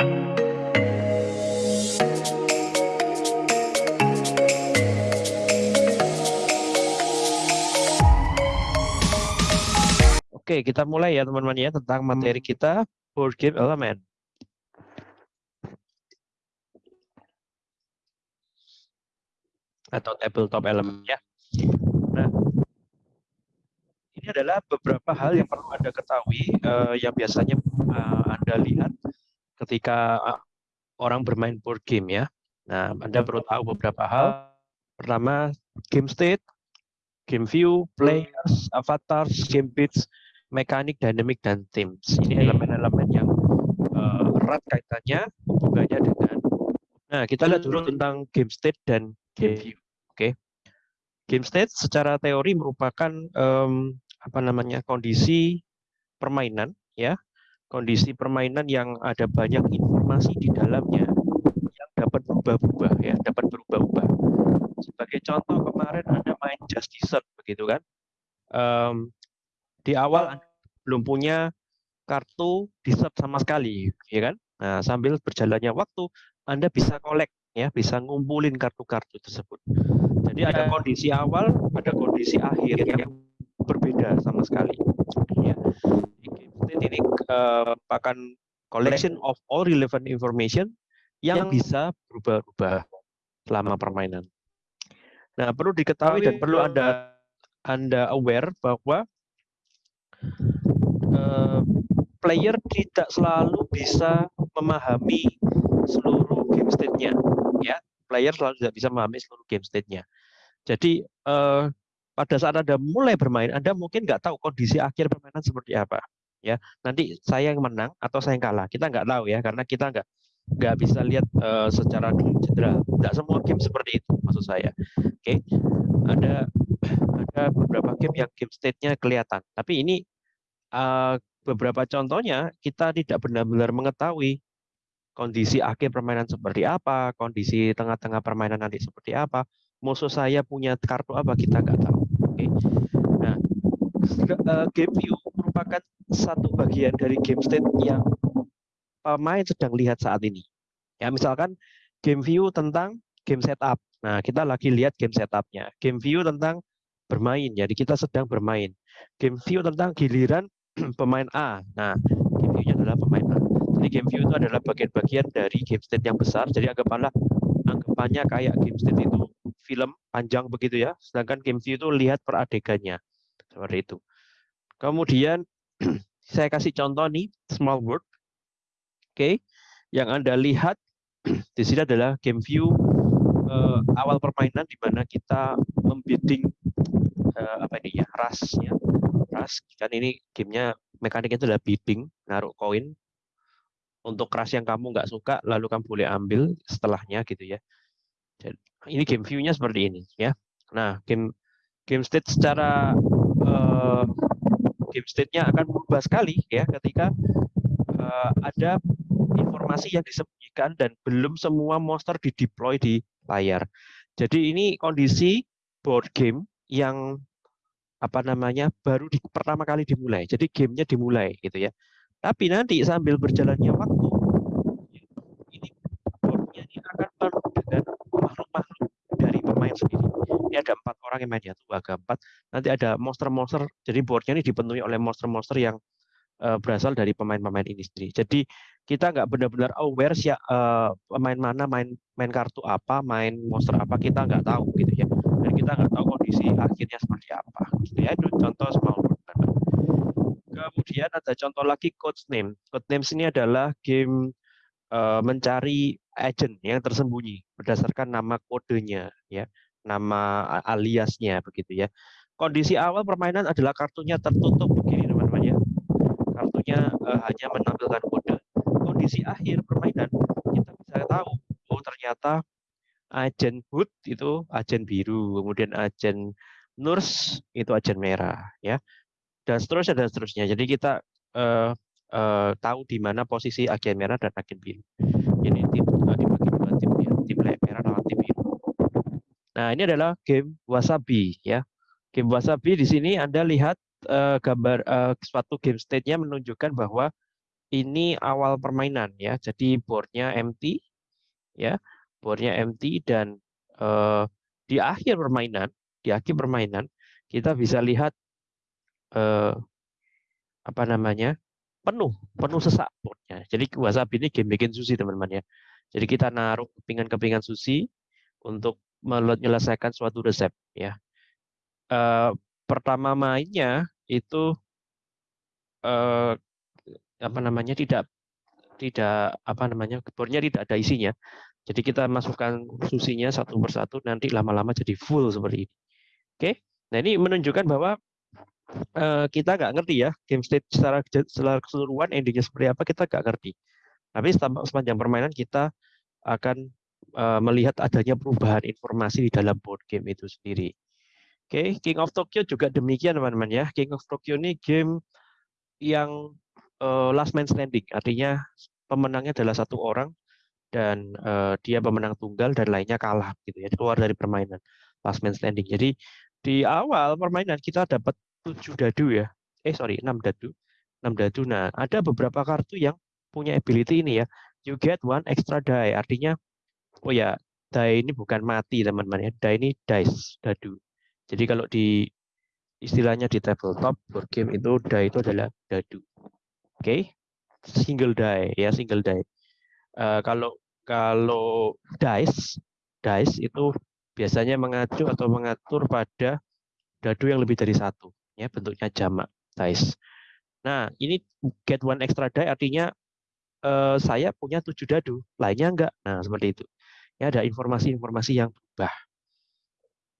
Oke, kita mulai ya teman-teman ya tentang materi kita board game element. Atau tabletop element ya. Nah, ini adalah beberapa hal yang perlu Anda ketahui uh, yang biasanya uh, Anda lihat ketika uh, orang bermain board game ya. Nah, Anda perlu tahu beberapa hal. Pertama, game state, game view, players, avatars, game bits, mekanik, dynamic, dan themes. Ini elemen-elemen yang uh, erat kaitannya hubungannya dengan. Nah, kita lihat dulu tentang game state dan game view. Oke, okay. game state secara teori merupakan um, apa namanya kondisi permainan, ya, kondisi permainan yang ada banyak informasi di dalamnya yang dapat berubah-ubah, ya, dapat berubah-ubah. Sebagai contoh kemarin ada main Just Dessert, begitu kan? Um, di awal Anda belum punya kartu dessert sama sekali, ya kan? Nah, sambil berjalannya waktu, Anda bisa kolek, ya, bisa ngumpulin kartu-kartu tersebut. Jadi ada kondisi awal, ada kondisi akhir yang berbeda sama sekali. Ya. Ini uh, merupakan collection of all relevant information yang bisa berubah-ubah selama permainan. Nah, perlu diketahui dan perlu Anda Anda aware bahwa uh, player tidak selalu bisa memahami seluruh game state-nya ya. Player selalu tidak bisa memahami seluruh game state-nya. Jadi uh, pada saat anda mulai bermain anda mungkin nggak tahu kondisi akhir permainan seperti apa ya nanti saya yang menang atau saya yang kalah kita nggak tahu ya karena kita nggak nggak bisa lihat uh, secara general tidak semua game seperti itu maksud saya oke okay. ada ada beberapa game yang game state-nya kelihatan tapi ini uh, beberapa contohnya kita tidak benar-benar mengetahui kondisi akhir permainan seperti apa, kondisi tengah-tengah permainan nanti seperti apa, musuh saya punya kartu apa kita nggak tahu. Oke, nah uh, game view merupakan satu bagian dari game state yang pemain sedang lihat saat ini. Ya misalkan game view tentang game setup. Nah kita lagi lihat game setupnya. Game view tentang bermain, jadi kita sedang bermain. Game view tentang giliran pemain A. Nah, game view-nya adalah pemain A. Jadi game view itu adalah bagian-bagian dari game state yang besar. Jadi anggapanlah anggapannya kayak game state itu film panjang begitu ya. Sedangkan game view itu lihat per adegannya. Seperti itu. Kemudian saya kasih contoh nih small world. Oke. Okay. Yang Anda lihat di sini adalah game view uh, awal permainan di mana kita membidding uh, apa ini ya ras ya ras kan ini gamenya mekaniknya itu adalah bidding naruh koin untuk ras yang kamu nggak suka lalu kamu boleh ambil setelahnya gitu ya Jadi, ini game view-nya seperti ini ya nah game game state secara uh, game state-nya akan berubah sekali ya ketika uh, ada informasi yang disembunyikan dan belum semua monster di deploy di layar. Jadi ini kondisi board game yang apa namanya baru di, pertama kali dimulai. Jadi gamenya dimulai gitu ya. Tapi nanti sambil berjalannya waktu ini boardnya ini akan penuh dengan makhluk-makhluk dari pemain sendiri. Ini ada empat orang yang main ya, tuh agak empat. Nanti ada monster-monster. Jadi boardnya ini dipenuhi oleh monster-monster yang uh, berasal dari pemain-pemain ini sendiri. Jadi kita nggak benar-benar aware sih uh, pemain mana main main kartu apa, main monster apa kita nggak tahu gitu ya dan kita nggak tahu kondisi akhirnya seperti apa. Gitu ya, itu contoh small. Kemudian ada contoh lagi code name. Code names ini adalah game uh, mencari agent yang tersembunyi berdasarkan nama kodenya, ya, nama aliasnya begitu ya. Kondisi awal permainan adalah kartunya tertutup begini teman-teman ya. Kartunya uh, hanya menampilkan kode. Kondisi akhir permainan kita bisa tahu oh ternyata agen Hood itu agen biru, kemudian agen Nurs itu agen merah, ya, dan seterusnya dan seterusnya. Jadi kita uh, uh, tahu di mana posisi agen merah dan agen biru. Ini tim dibagi dua tim ya, tim biru. Nah ini adalah game Wasabi, ya. Game Wasabi di sini Anda lihat uh, gambar uh, suatu game state-nya menunjukkan bahwa ini awal permainan ya. Jadi boardnya empty ya, boardnya empty dan uh, di akhir permainan, di akhir permainan kita bisa lihat uh, apa namanya penuh, penuh sesak boardnya. Jadi WhatsApp ini game bikin sushi teman-teman ya. Jadi kita naruh kepingan-kepingan sushi untuk menyelesaikan suatu resep ya. Uh, pertama mainnya itu uh, apa namanya tidak tidak apa namanya bornya tidak ada isinya. Jadi kita masukkan susinya satu persatu nanti lama-lama jadi full seperti ini. Oke. Nah, ini menunjukkan bahwa uh, kita nggak ngerti ya game state secara secara keseluruhan endingnya seperti apa kita nggak ngerti. Tapi sepanjang permainan kita akan uh, melihat adanya perubahan informasi di dalam board game itu sendiri. Oke, King of Tokyo juga demikian teman-teman ya. King of Tokyo ini game yang uh, last man standing, artinya pemenangnya adalah satu orang dan uh, dia pemenang tunggal dan lainnya kalah gitu ya, keluar dari permainan last man standing. Jadi di awal permainan kita dapat tujuh dadu ya. Eh sorry, enam dadu. enam dadu. Nah, ada beberapa kartu yang punya ability ini ya. You get one extra die. Artinya oh ya, die ini bukan mati teman-teman ya. Die ini dice, dadu. Jadi kalau di istilahnya di tabletop board game itu die itu adalah dadu. Oke, okay? single die ya single die. Uh, kalau kalau dice dice itu biasanya mengacu atau mengatur pada dadu yang lebih dari satu ya bentuknya jamak dice. Nah ini get one extra die artinya uh, saya punya tujuh dadu lainnya enggak. Nah seperti itu. Ya ada informasi-informasi yang berubah.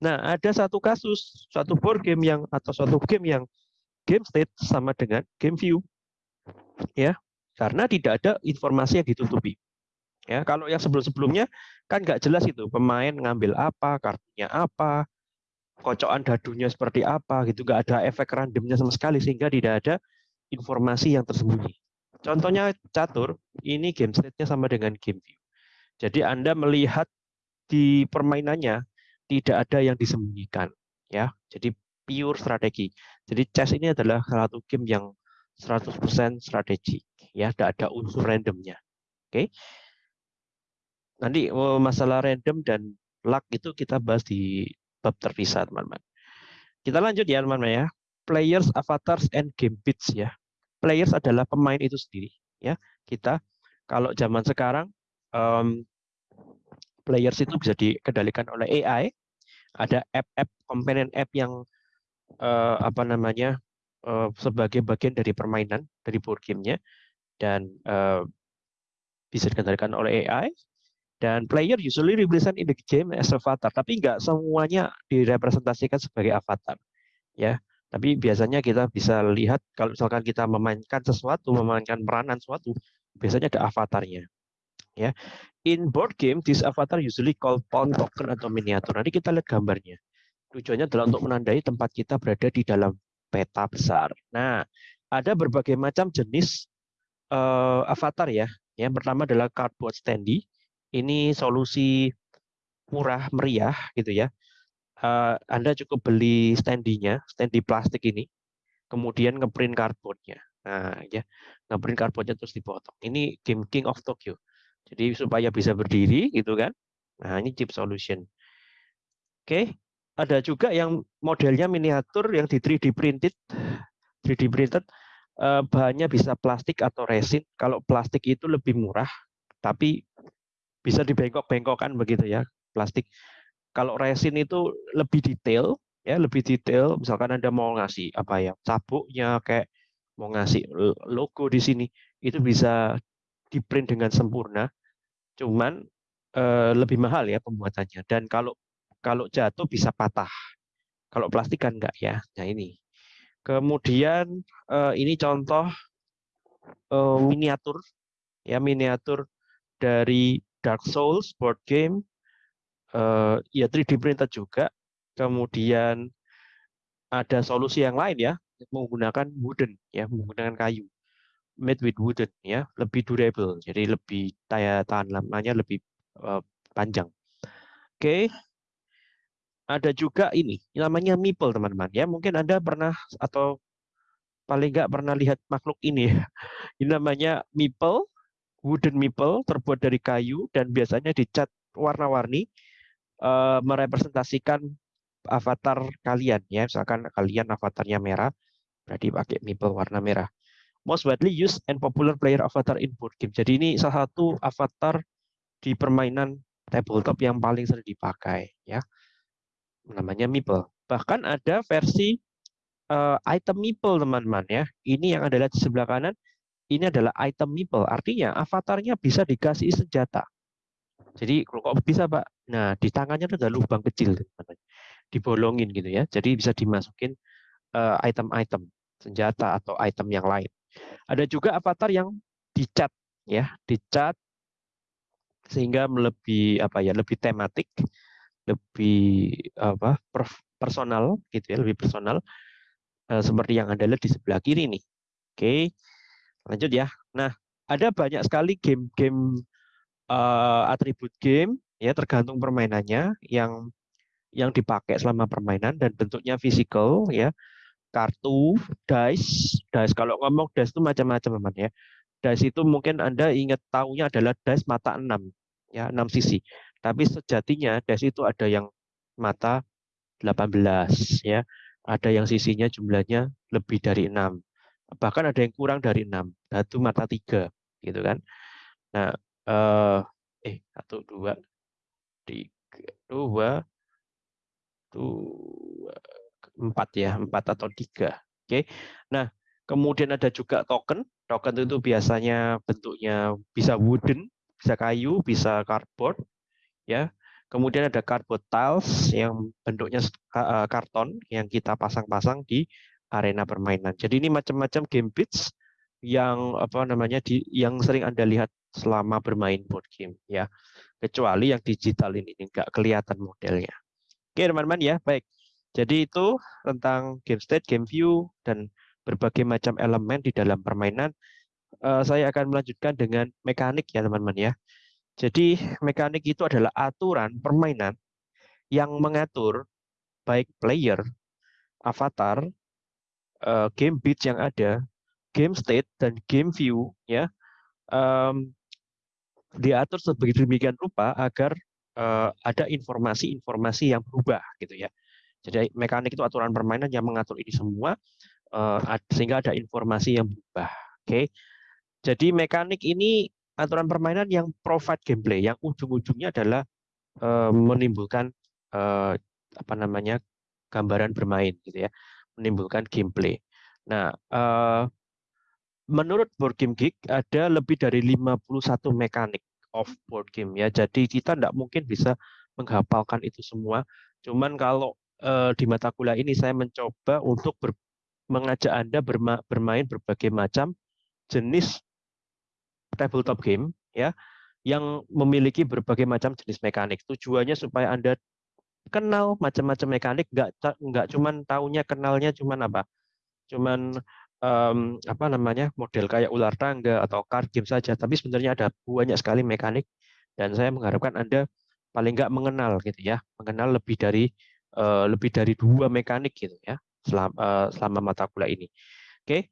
Nah ada satu kasus satu board game yang atau suatu game yang game state sama dengan game view. Ya karena tidak ada informasi yang ditutupi. Ya kalau yang sebelum-sebelumnya kan nggak jelas itu pemain ngambil apa kartunya apa kocokan dadunya seperti apa gitu nggak ada efek randomnya sama sekali sehingga tidak ada informasi yang tersembunyi. Contohnya catur ini game state-nya sama dengan game view jadi anda melihat di permainannya tidak ada yang disembunyikan ya. Jadi pure strategi. Jadi chess ini adalah satu game yang 100% strategi ya. Tidak ada unsur randomnya oke? Okay? nanti oh, masalah random dan luck itu kita bahas di bab terpisah teman-teman. Kita lanjut ya teman-teman ya. Players avatars and game bits ya. Players adalah pemain itu sendiri ya. Kita kalau zaman sekarang um, players itu bisa dikendalikan oleh AI ada app-app companion app yang uh, apa namanya uh, sebagai bagian dari permainan dari board gamenya. Dan uh, bisa dikendalikan oleh AI dan player usually represent in the game as avatar. Tapi nggak semuanya direpresentasikan sebagai avatar ya. Tapi biasanya kita bisa lihat kalau misalkan kita memainkan sesuatu memainkan peranan sesuatu biasanya ada avatarnya ya in board game this avatar usually called pawn token atau miniatur nanti kita lihat gambarnya tujuannya adalah untuk menandai tempat kita berada di dalam peta besar. Nah, ada berbagai macam jenis uh, avatar ya. Yang pertama adalah cardboard standee. Ini solusi murah meriah gitu ya. Uh, Anda cukup beli standinya, standi plastik ini, kemudian ngeprint cardboardnya. Nah, ya, ngeprint cardboardnya terus dipotong. Ini game King of Tokyo. Jadi supaya bisa berdiri gitu kan. Nah, ini chip solution. Oke, ada juga yang modelnya miniatur yang di 3D printed 3D printed eh, bahannya bisa plastik atau resin kalau plastik itu lebih murah tapi bisa dibengkok-bengkokkan begitu ya plastik kalau resin itu lebih detail ya lebih detail misalkan anda mau ngasih apa ya sabuknya kayak mau ngasih logo di sini itu bisa di print dengan sempurna cuman eh, lebih mahal ya pembuatannya dan kalau kalau jatuh bisa patah. Kalau plastik kan enggak ya. Nah ini. Kemudian eh, ini contoh eh, miniatur ya miniatur dari Dark Souls board game ya 3D printed juga. Kemudian ada solusi yang lain ya menggunakan wooden ya menggunakan kayu made with wooden ya lebih durable jadi lebih daya tahan lamanya lebih uh, panjang oke okay ada juga ini namanya meeple teman-teman ya mungkin anda pernah atau paling nggak pernah lihat makhluk ini ya. Ini namanya meeple, wooden meeple terbuat dari kayu dan biasanya dicat warna-warni uh, merepresentasikan avatar kalian ya. Misalkan kalian avatarnya merah, berarti pakai meeple warna merah. Most widely used and popular player avatar in board game. Jadi ini salah satu avatar di permainan tabletop yang paling sering dipakai ya. Namanya meeple. Bahkan ada versi uh, item meeple teman-teman ya. Ini yang adalah di sebelah kanan, ini adalah item meeple. Artinya avatarnya bisa dikasih senjata. Jadi kok bisa Pak? Nah di tangannya ada lubang kecil, teman-teman. dibolongin gitu ya. Jadi bisa dimasukin eh, item-item uh, senjata atau item yang lain. Ada juga avatar yang dicat ya, dicat sehingga lebih apa ya, lebih tematik, lebih apa personal gitu ya, lebih personal Eh, seperti yang Anda lihat di sebelah kiri nih. Oke, lanjut ya. Nah, ada banyak sekali game-game uh, atribut game ya tergantung permainannya yang yang dipakai selama permainan dan bentuknya fisikal ya kartu dice. Dice kalau ngomong dice itu macam-macam teman ya. Dice itu mungkin anda ingat tahunya adalah dice mata 6 ya 6 sisi. Tapi sejatinya dice itu ada yang mata 18 ya. Ada yang sisinya jumlahnya lebih dari enam. Bahkan ada yang kurang dari enam. Satu mata tiga gitu kan. Nah eh, eh satu dua tiga dua dua empat ya empat atau tiga oke nah kemudian ada juga token token itu biasanya bentuknya bisa wooden bisa kayu bisa cardboard ya Kemudian ada cardboard tiles yang bentuknya eh, karton yang kita pasang-pasang di arena permainan. Jadi ini macam-macam game bits yang apa namanya di yang sering Anda lihat selama bermain board game ya. Kecuali yang digital ini enggak kelihatan modelnya. Oke, teman-teman ya. Baik. Jadi itu tentang game state, game view dan berbagai macam elemen di dalam permainan. Uh, saya akan melanjutkan dengan mekanik ya, teman-teman ya. Jadi mekanik itu adalah aturan permainan yang mengatur baik player, avatar, uh, game beats yang ada, game state dan game view ya um, diatur sedemikian rupa agar uh, ada informasi-informasi yang berubah gitu ya. Jadi mekanik itu aturan permainan yang mengatur ini semua uh, sehingga ada informasi yang berubah. Oke. Jadi mekanik ini aturan permainan yang provide gameplay yang ujung-ujungnya adalah uh, menimbulkan uh, apa namanya gambaran bermain gitu ya menimbulkan gameplay nah menurut board game geek ada lebih dari 51 mekanik of board game ya jadi kita tidak mungkin bisa menghafalkan itu semua cuman kalau uh, di mata kuliah ini saya mencoba untuk ber, mengajak anda berma, bermain berbagai macam jenis tabletop game ya yang memiliki berbagai macam jenis mekanik. Tujuannya supaya Anda kenal macam-macam mekanik, nggak nggak cuman tahunya kenalnya cuman apa? Cuman um, apa namanya model kayak ular tangga atau card game saja, tapi sebenarnya ada banyak sekali mekanik dan saya mengharapkan Anda paling nggak mengenal gitu ya, mengenal lebih dari lebih dari dua mekanik gitu ya selama uh, selama mata kuliah ini. Oke,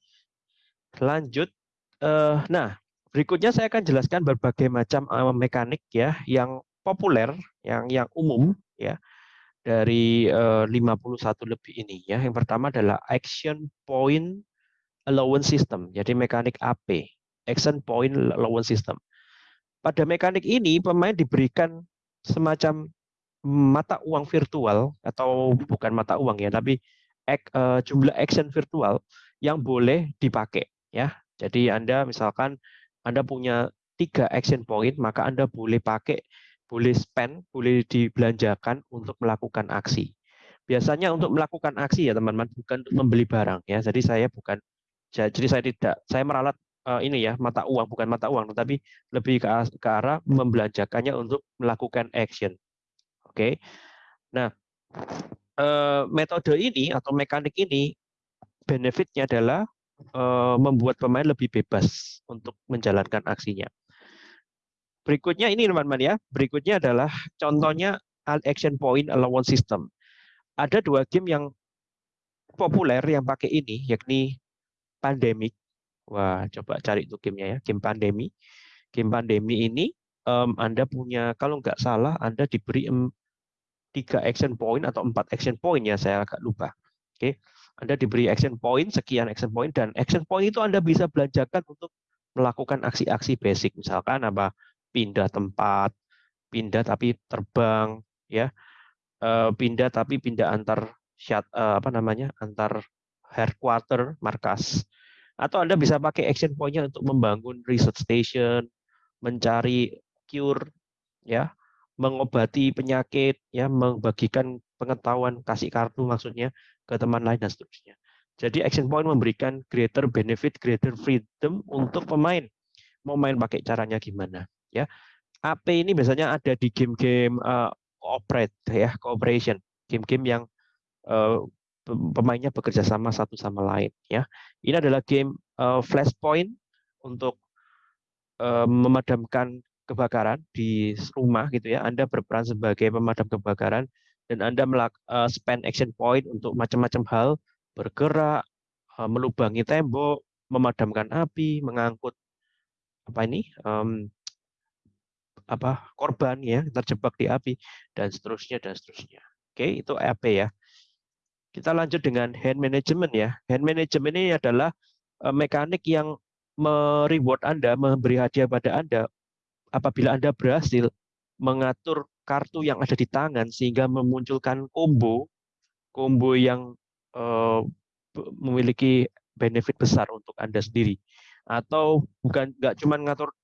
lanjut. Uh, nah, Berikutnya saya akan jelaskan berbagai macam uh, mekanik ya yang populer, yang yang umum ya dari uh, 51 lebih ini ya. Yang pertama adalah action point allowance system. Jadi mekanik AP, action point allowance system. Pada mekanik ini pemain diberikan semacam mata uang virtual atau bukan mata uang ya, tapi uh, jumlah action virtual yang boleh dipakai ya. Jadi Anda misalkan anda punya tiga action point, maka Anda boleh pakai, boleh spend, boleh dibelanjakan untuk melakukan aksi. Biasanya untuk melakukan aksi ya teman-teman, bukan untuk membeli barang ya. Jadi saya bukan, jadi saya tidak, saya meralat uh, ini ya mata uang, bukan mata uang, tetapi lebih ke arah membelanjakannya untuk melakukan action. Oke, okay? nah uh, metode ini atau mekanik ini benefitnya adalah Eh, membuat pemain lebih bebas untuk menjalankan aksinya. Berikutnya ini teman-teman ya, berikutnya adalah contohnya action point allowance system. Ada dua game yang populer yang pakai ini, yakni Pandemic. Wah, coba cari itu gamenya ya, game Pandemi. Game Pandemi ini um, Anda punya, kalau nggak salah, Anda diberi tiga action point atau empat action point ya, saya agak lupa. Oke, Anda diberi action point, sekian action point, dan action point itu Anda bisa belanjakan untuk melakukan aksi-aksi basic, misalkan apa? Pindah tempat, pindah tapi terbang, ya, uh, pindah tapi pindah antar uh, apa namanya, antar headquarter, markas. Atau Anda bisa pakai action point-nya untuk membangun research station, mencari cure, ya, mengobati penyakit, ya, membagikan pengetahuan, kasih kartu maksudnya ke teman lain dan seterusnya. Jadi action point memberikan greater benefit, greater freedom untuk pemain. Mau main pakai caranya gimana, ya. AP ini biasanya ada di game-game uh, cooperate ya, cooperation, game-game yang uh, pemainnya bekerja sama satu sama lain ya. Ini adalah game uh, flashpoint untuk uh, memadamkan kebakaran di rumah gitu ya. Anda berperan sebagai pemadam kebakaran dan Anda melak, uh, spend action point untuk macam-macam hal, bergerak, uh, melubangi tembok, memadamkan api, mengangkut apa ini um, apa korban ya terjebak di api dan seterusnya dan seterusnya. Oke, itu AP ya. Kita lanjut dengan hand management ya. Hand management ini adalah uh, mekanik yang mereward Anda, memberi hadiah pada Anda apabila Anda berhasil mengatur kartu yang ada di tangan sehingga memunculkan combo combo yang uh, memiliki benefit besar untuk Anda sendiri. Atau bukan nggak cuma ngatur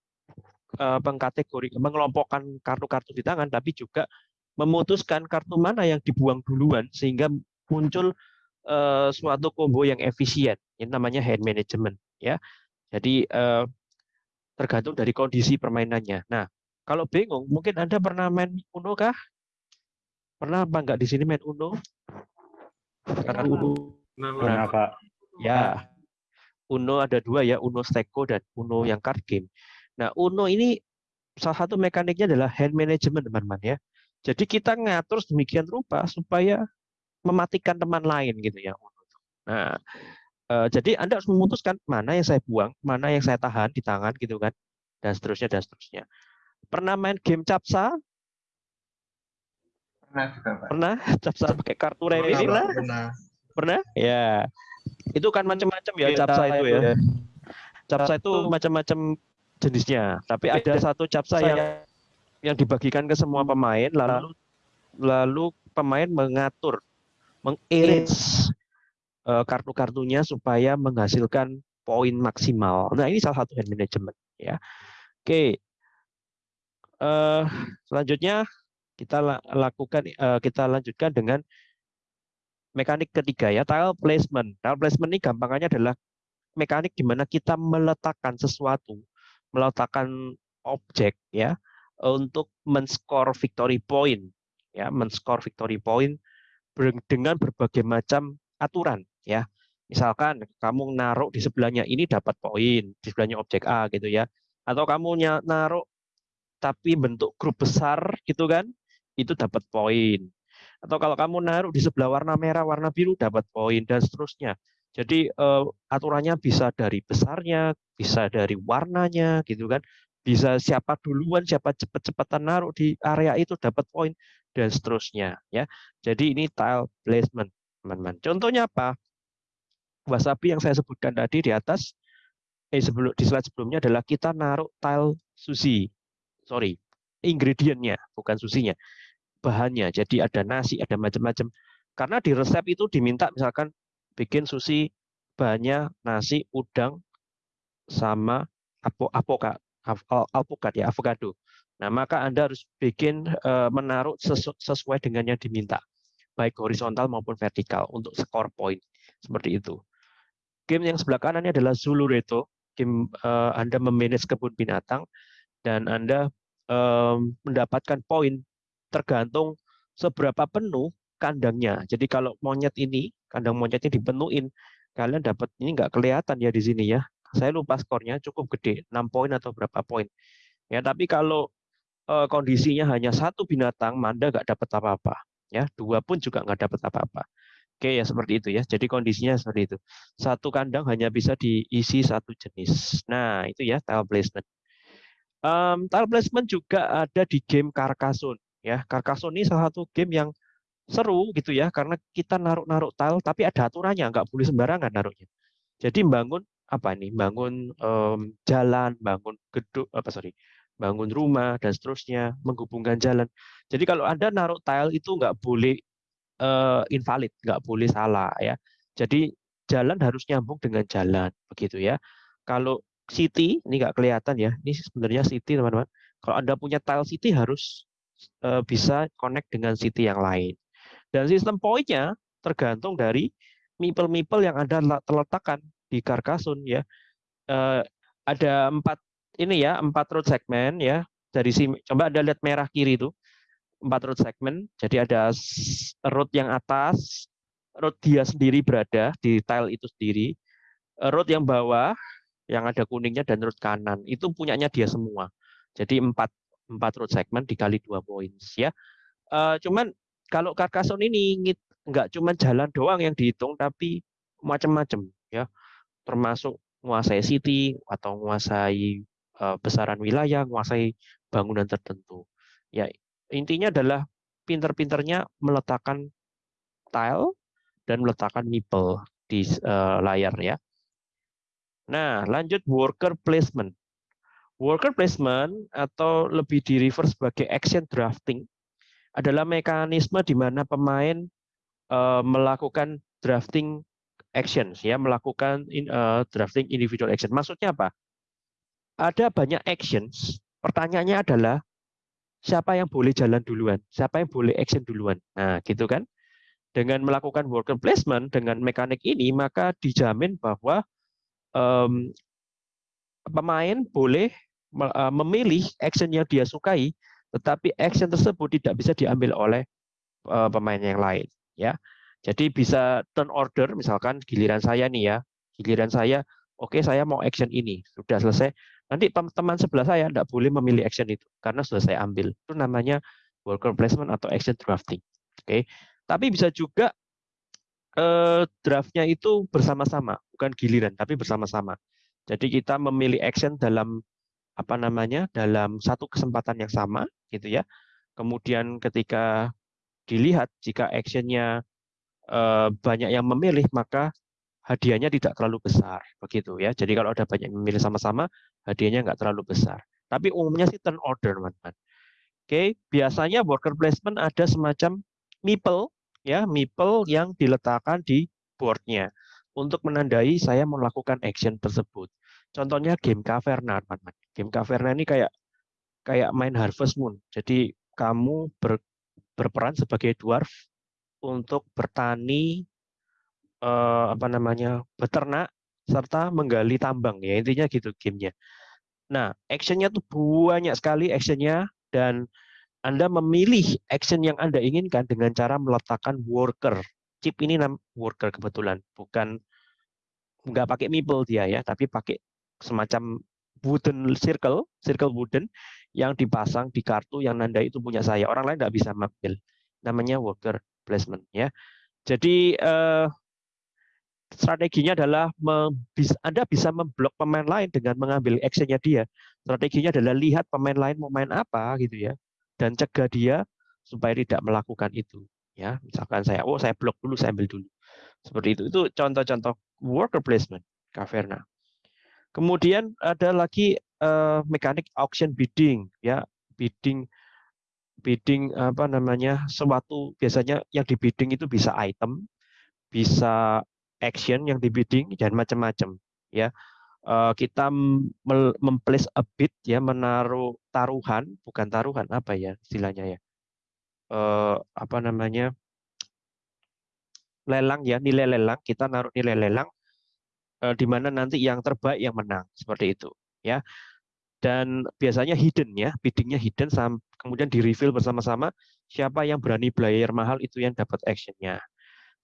uh, pengkategori mengelompokkan kartu-kartu di tangan tapi juga memutuskan kartu mana yang dibuang duluan sehingga muncul uh, suatu combo yang efisien. Ini namanya hand management ya. Jadi tergantung dari kondisi permainannya. Nah, kalau bingung, mungkin Anda pernah main Uno kah? Pernah apa enggak di sini main Uno? Karena Uno. Pernah, Pak. Ya. Uno ada dua ya, Uno Steko dan Uno yang card game. Nah, Uno ini salah satu mekaniknya adalah hand management, teman-teman ya. Jadi kita ngatur sedemikian rupa supaya mematikan teman lain gitu ya. Nah, eh, jadi Anda harus memutuskan mana yang saya buang, mana yang saya tahan di tangan gitu kan, dan seterusnya dan seterusnya. Pernah main game capsa? Pernah juga, Pak. Pernah? Capsa pakai kartu remi pernah? Pernah. Pernah? Ya. Itu kan macam-macam ya capsa itu ya. Capsa itu macam-macam jenisnya, tapi ada satu capsa yang yang dibagikan ke semua pemain lalu lalu pemain mengatur mengiris uh, kartu-kartunya supaya menghasilkan poin maksimal. Nah ini salah satu hand management ya. Oke, uh, selanjutnya kita lakukan uh, kita lanjutkan dengan mekanik ketiga ya tile placement. Tile placement ini gampangannya adalah mekanik di mana kita meletakkan sesuatu, meletakkan objek ya untuk men-score victory point ya, men-score victory point dengan berbagai macam aturan ya. Misalkan kamu naruh di sebelahnya ini dapat poin, di sebelahnya objek A gitu ya. Atau kamu naruh tapi bentuk grup besar gitu kan, itu dapat poin. Atau kalau kamu naruh di sebelah warna merah, warna biru dapat poin dan seterusnya. Jadi uh, aturannya bisa dari besarnya, bisa dari warnanya gitu kan. Bisa siapa duluan, siapa cepat-cepatan naruh di area itu dapat poin dan seterusnya ya. Jadi ini tile placement, teman-teman. Contohnya apa? Wasabi yang saya sebutkan tadi di atas eh sebelum di slide sebelumnya adalah kita naruh tile sushi. Sorry, ingredientnya bukan susinya. Bahannya. Jadi ada nasi, ada macam-macam. Karena di resep itu diminta misalkan bikin sushi bahannya nasi, udang sama apokat, alpukat ya, avocado. Nah, maka Anda harus bikin uh, menaruh sesu sesuai dengan yang diminta, baik horizontal maupun vertikal untuk score point seperti itu. Game yang sebelah kanannya adalah Zulu Reto. Game uh, Anda memanage kebun binatang dan Anda um, mendapatkan poin tergantung seberapa penuh kandangnya. Jadi kalau monyet ini, kandang monyetnya dipenuhin, kalian dapat ini nggak kelihatan ya di sini ya. Saya lupa skornya cukup gede, 6 poin atau berapa poin. Ya, tapi kalau uh, kondisinya hanya satu binatang, Manda nggak dapat apa-apa. Ya, dua pun juga nggak dapat apa-apa. Oke ya seperti itu ya. Jadi kondisinya seperti itu. Satu kandang hanya bisa diisi satu jenis. Nah itu ya tile placement. Um, tile placement juga ada di game Carcassonne. Ya, Carcassonne ini salah satu game yang seru gitu ya, karena kita naruh-naruh tile, tapi ada aturannya, nggak boleh sembarangan naruhnya. Jadi bangun apa nih? Bangun um, jalan, bangun gedung, apa sorry, bangun rumah dan seterusnya, menghubungkan jalan. Jadi kalau anda naruh tile itu nggak boleh uh, invalid, nggak boleh salah ya. Jadi jalan harus nyambung dengan jalan, begitu ya. Kalau city ini nggak kelihatan ya, ini sebenarnya city teman-teman. Kalau anda punya tile city harus uh, bisa connect dengan city yang lain. Dan sistem poinnya tergantung dari mipel-mipel yang anda terletakkan di Carcassonne ya. Uh, ada empat ini ya empat road segmen ya dari si coba anda lihat merah kiri itu empat road segmen. Jadi ada road yang atas, road dia sendiri berada di tile itu sendiri, eh, road yang bawah yang ada kuningnya dan road kanan itu punyanya dia semua. Jadi empat empat road segmen dikali dua points ya. Uh, cuman kalau Carcassonne ini nggak cuma jalan doang yang dihitung tapi macam-macam ya termasuk menguasai city atau menguasai uh, besaran wilayah, menguasai bangunan tertentu. Ya intinya adalah pinter-pinternya meletakkan tile dan meletakkan nipple di uh, layar ya. Nah, lanjut worker placement. Worker placement atau lebih di reverse sebagai action drafting adalah mekanisme di mana pemain uh, melakukan drafting actions ya, melakukan in, uh, drafting individual action. Maksudnya apa? Ada banyak actions. Pertanyaannya adalah siapa yang boleh jalan duluan, siapa yang boleh action duluan. Nah, gitu kan? Dengan melakukan worker placement dengan mekanik ini, maka dijamin bahwa um, pemain boleh uh, memilih action yang dia sukai, tetapi action tersebut tidak bisa diambil oleh uh, pemain yang lain. Ya, jadi bisa turn order, misalkan giliran saya nih ya, giliran saya, oke okay, saya mau action ini, sudah selesai, Nanti teman sebelah saya tidak boleh memilih action itu karena sudah saya ambil. Itu namanya worker placement atau action drafting. Oke. Tapi bisa juga eh, draftnya itu bersama-sama, bukan giliran, tapi bersama-sama. Jadi kita memilih action dalam apa namanya dalam satu kesempatan yang sama, gitu ya. Kemudian ketika dilihat jika actionnya eh, banyak yang memilih, maka hadiahnya tidak terlalu besar begitu ya. Jadi kalau ada banyak memilih sama-sama, hadiahnya nggak terlalu besar. Tapi umumnya sih turn order, teman-teman. Oke, biasanya worker placement ada semacam meeple ya, meeple yang diletakkan di boardnya untuk menandai saya melakukan action tersebut. Contohnya game Caverna, teman-teman. Game Caverna ini kayak kayak main Harvest Moon. Jadi kamu ber, berperan sebagai dwarf untuk bertani eh, apa namanya beternak serta menggali tambang ya intinya gitu gamenya. Nah actionnya tuh banyak sekali actionnya dan anda memilih action yang anda inginkan dengan cara meletakkan worker. Chip ini nam worker kebetulan bukan nggak pakai meeple dia ya tapi pakai semacam wooden circle circle wooden yang dipasang di kartu yang nanda itu punya saya orang lain nggak bisa ambil namanya worker placement ya jadi eh, strateginya adalah Anda bisa memblok pemain lain dengan mengambil actionnya dia. Strateginya adalah lihat pemain lain mau main apa gitu ya, dan cegah dia supaya tidak melakukan itu. Ya, misalkan saya, oh saya blok dulu, saya ambil dulu. Seperti itu. Itu contoh-contoh worker placement, Caverna. Kemudian ada lagi uh, mekanik auction bidding, ya bidding bidding apa namanya suatu biasanya yang di bidding itu bisa item, bisa action yang dibidding dan macam-macam ya. Uh, kita memplace a bid ya menaruh taruhan bukan taruhan apa ya istilahnya ya? Uh, apa namanya? Lelang ya nilai lelang kita naruh nilai lelang uh, di mana nanti yang terbaik yang menang seperti itu ya. Dan biasanya hidden ya biddingnya hidden kemudian di reveal bersama-sama siapa yang berani bayar mahal itu yang dapat actionnya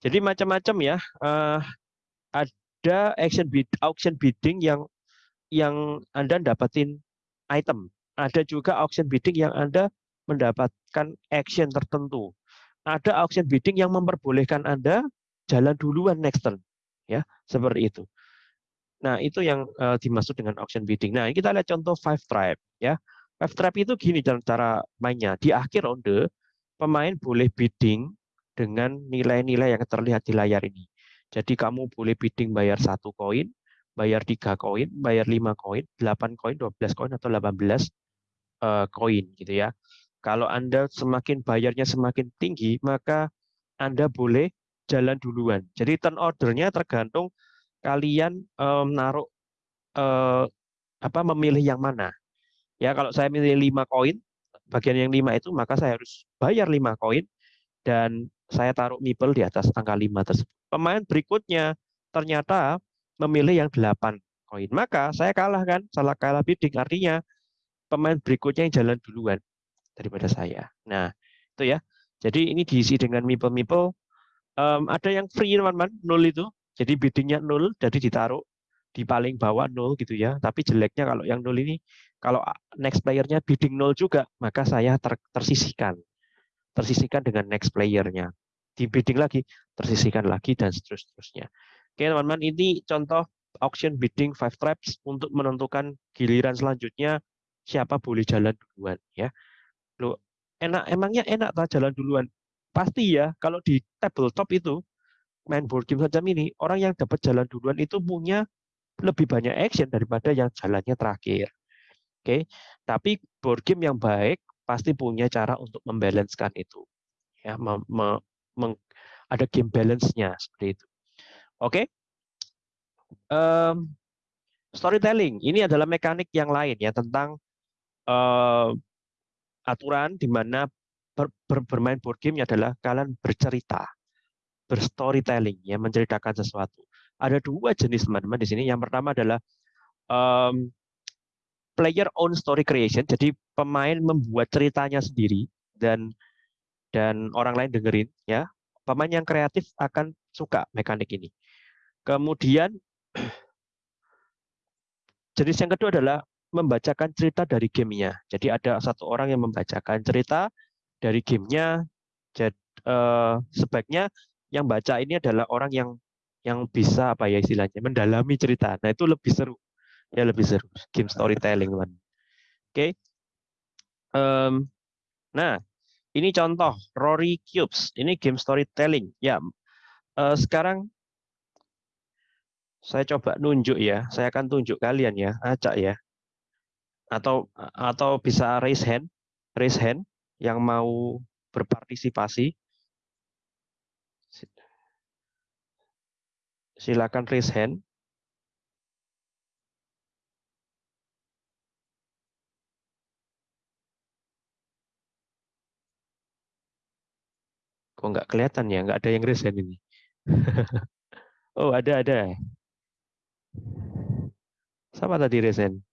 jadi macam-macam ya. Uh, ada action bid, auction bidding yang yang Anda dapatin item. Ada juga auction bidding yang Anda mendapatkan action tertentu. Ada auction bidding yang memperbolehkan Anda jalan duluan next turn. Ya, seperti itu. Nah, itu yang uh, dimaksud dengan auction bidding. Nah, kita lihat contoh five trap ya. Five trap itu gini cara mainnya. Di akhir ronde, pemain boleh bidding dengan nilai-nilai yang terlihat di layar ini. Jadi kamu boleh bidding bayar satu koin, bayar tiga koin, bayar lima koin, delapan koin, dua belas koin atau delapan belas eh, koin gitu ya. Kalau Anda semakin bayarnya semakin tinggi, maka Anda boleh jalan duluan. Jadi turn ordernya tergantung kalian um, naruh uh, apa memilih yang mana. Ya kalau saya milih lima koin, bagian yang lima itu maka saya harus bayar lima koin dan saya taruh mipel di atas angka lima tersebut. Pemain berikutnya ternyata memilih yang delapan koin. Maka saya kalah kan, salah kalah bidding. Artinya pemain berikutnya yang jalan duluan daripada saya. Nah, itu ya. Jadi ini diisi dengan mipel-mipel. Um, ada yang free teman-teman, nol itu. Jadi biddingnya nol, jadi ditaruh di paling bawah nol gitu ya. Tapi jeleknya kalau yang nol ini, kalau next playernya bidding nol juga, maka saya ter tersisihkan. Tersisihkan dengan next playernya. Di bidding lagi, tersisihkan lagi, dan seterusnya. Oke teman-teman, ini contoh auction bidding five traps untuk menentukan giliran selanjutnya siapa boleh jalan duluan ya. Loh, enak emangnya enak tak jalan duluan? Pasti ya, kalau di tabletop itu main board game macam ini, orang yang dapat jalan duluan itu punya lebih banyak action daripada yang jalannya terakhir. Oke, tapi board game yang baik pasti punya cara untuk membalancekan itu. Ya, me, me, meng, ada game balance-nya seperti itu. Oke. Um, storytelling ini adalah mekanik yang lain ya tentang uh, aturan di mana ber, ber, bermain board game adalah kalian bercerita, berstorytelling, ya menceritakan sesuatu. Ada dua jenis teman-teman di sini. Yang pertama adalah um, player own story creation, jadi pemain membuat ceritanya sendiri dan dan orang lain dengerin, ya. Pemain yang kreatif akan suka mekanik ini. Kemudian jenis yang kedua adalah membacakan cerita dari gamenya. Jadi ada satu orang yang membacakan cerita dari gamenya. Jadi eh, sebaiknya yang baca ini adalah orang yang yang bisa apa ya istilahnya mendalami cerita. Nah itu lebih seru, ya lebih seru game storytelling kan. Oke. Okay. Um, nah ini contoh Rory Cubes. Ini game storytelling. Ya uh, sekarang saya coba nunjuk ya. Saya akan tunjuk kalian ya, acak ya atau atau bisa raise hand, raise hand yang mau berpartisipasi. Silakan raise hand. Kok nggak kelihatan ya? Nggak ada yang hand ini. oh, ada, ada. Siapa tadi hand?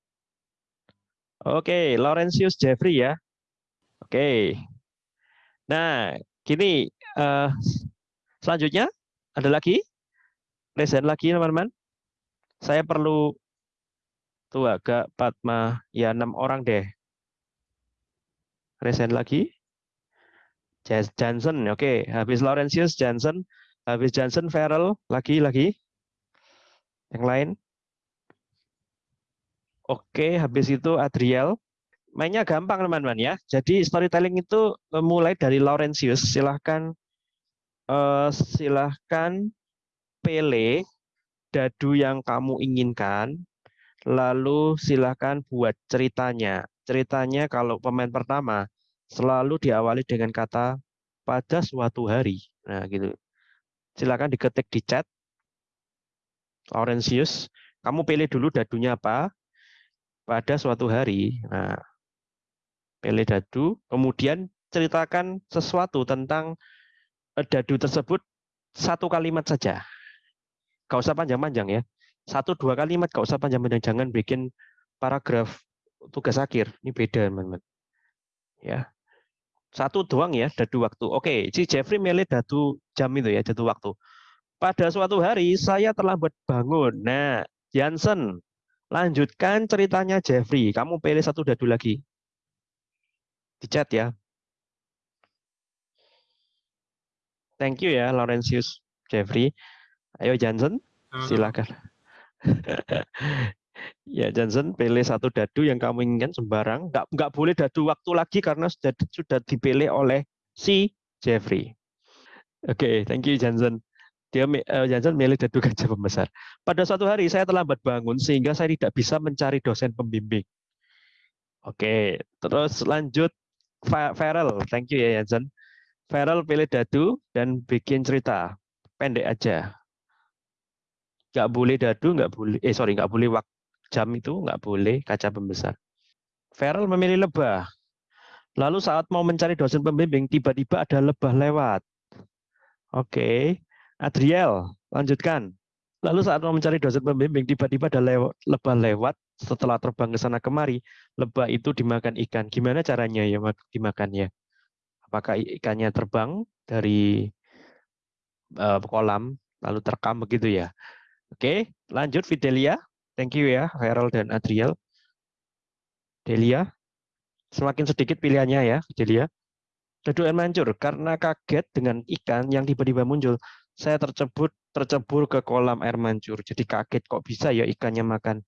Oke, Laurentius Jeffrey ya. Oke. Nah, gini uh, selanjutnya ada lagi lesson lagi teman-teman. Saya perlu tuh agak Patma ya enam orang deh. Resen lagi. Johnson, oke. Habis Laurentius Johnson, habis Johnson Farrell lagi lagi. Yang lain. Oke, habis itu Adriel. Mainnya gampang teman-teman ya. Jadi storytelling itu mulai dari Laurentius. Silahkan uh, silahkan pilih dadu yang kamu inginkan. Lalu silahkan buat ceritanya. Ceritanya kalau pemain pertama selalu diawali dengan kata pada suatu hari. Nah gitu. Silahkan diketik di chat. Laurentius, kamu pilih dulu dadunya apa, pada suatu hari. Nah, pilih dadu, kemudian ceritakan sesuatu tentang eh, dadu tersebut satu kalimat saja. Gak usah panjang-panjang ya. Satu dua kalimat, gak usah panjang-panjang. Jangan bikin paragraf tugas akhir. Ini beda, teman-teman. Ya, satu doang ya dadu waktu. Oke, si Jeffrey milih dadu jam itu ya, dadu waktu. Pada suatu hari saya terlambat bangun. Nah, Jansen Lanjutkan ceritanya Jeffrey. Kamu pilih satu dadu lagi. Di chat ya. Thank you ya, Laurentius. Jeffrey. Ayo Johnson, silakan. ya Johnson, pilih satu dadu yang kamu inginkan sembarang. Nggak, nggak boleh dadu waktu lagi karena sudah sudah dipilih oleh si Jeffrey. Oke, okay, thank you Johnson. Dia uh, Johnson milih dadu gajah pembesar. Pada suatu hari saya terlambat bangun sehingga saya tidak bisa mencari dosen pembimbing. Oke, okay, terus lanjut Farrell. Thank you ya Johnson. Farrell pilih dadu dan bikin cerita pendek aja nggak boleh dadu, nggak boleh, eh sorry, nggak boleh waktu jam itu, nggak boleh kaca pembesar. Feral memilih lebah. Lalu saat mau mencari dosen pembimbing, tiba-tiba ada lebah lewat. Oke, Adriel, lanjutkan. Lalu saat mau mencari dosen pembimbing, tiba-tiba ada lewat, lebah lewat. Setelah terbang ke sana kemari, lebah itu dimakan ikan. Gimana caranya ya dimakannya? Apakah ikannya terbang dari uh, kolam lalu terekam begitu ya? Oke, lanjut Fidelia. Thank you ya, Harold dan Adriel. Delia, semakin sedikit pilihannya ya, Fidelia. Daduan mancur karena kaget dengan ikan yang tiba-tiba muncul. Saya tercebur tercebur ke kolam air mancur. Jadi kaget kok bisa ya ikannya makan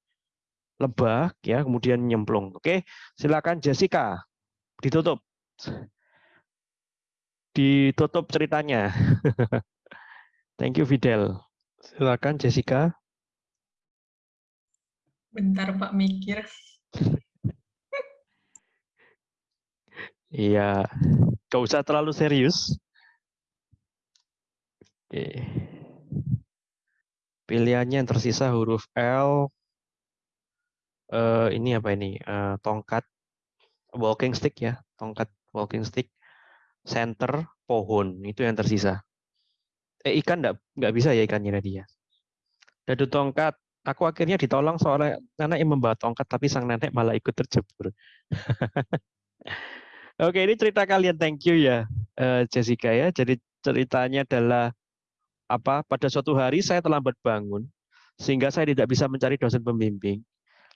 lebah ya, kemudian nyemplung. Oke, silakan Jessica. Ditutup. Ditutup ceritanya. Thank you Fidel. Silakan Jessica. Bentar Pak mikir. Iya, gak usah terlalu serius. Oke. Pilihannya yang tersisa huruf L. Uh, ini apa ini? Uh, tongkat walking stick ya, tongkat walking stick. Center pohon itu yang tersisa eh, ikan nggak nggak bisa ya ikannya tadi ya. Dadu tongkat, aku akhirnya ditolong seorang anak yang membawa tongkat, tapi sang nenek malah ikut terjebur. Oke, ini cerita kalian. Thank you ya, eh, Jessica ya. Jadi ceritanya adalah apa? Pada suatu hari saya terlambat bangun, sehingga saya tidak bisa mencari dosen pembimbing.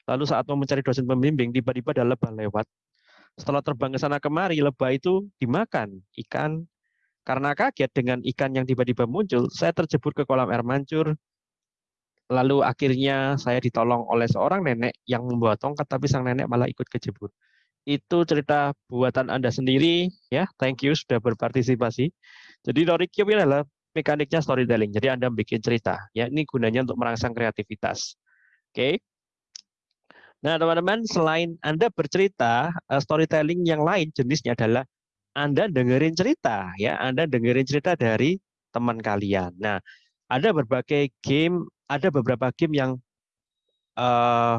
Lalu saat mau mencari dosen pembimbing, tiba-tiba ada lebah lewat. Setelah terbang ke sana kemari, lebah itu dimakan ikan karena kaget dengan ikan yang tiba-tiba muncul, saya terjebur ke kolam air mancur. Lalu akhirnya saya ditolong oleh seorang nenek yang membawa tongkat, tapi sang nenek malah ikut kejebur. Itu cerita buatan Anda sendiri, ya. Thank you sudah berpartisipasi. Jadi ini adalah mekaniknya storytelling. Jadi Anda bikin cerita, ya. Ini gunanya untuk merangsang kreativitas. Oke. Okay. Nah, teman-teman, selain Anda bercerita, eh, storytelling yang lain jenisnya adalah anda dengerin cerita ya, Anda dengerin cerita dari teman kalian. Nah, ada berbagai game, ada beberapa game yang uh,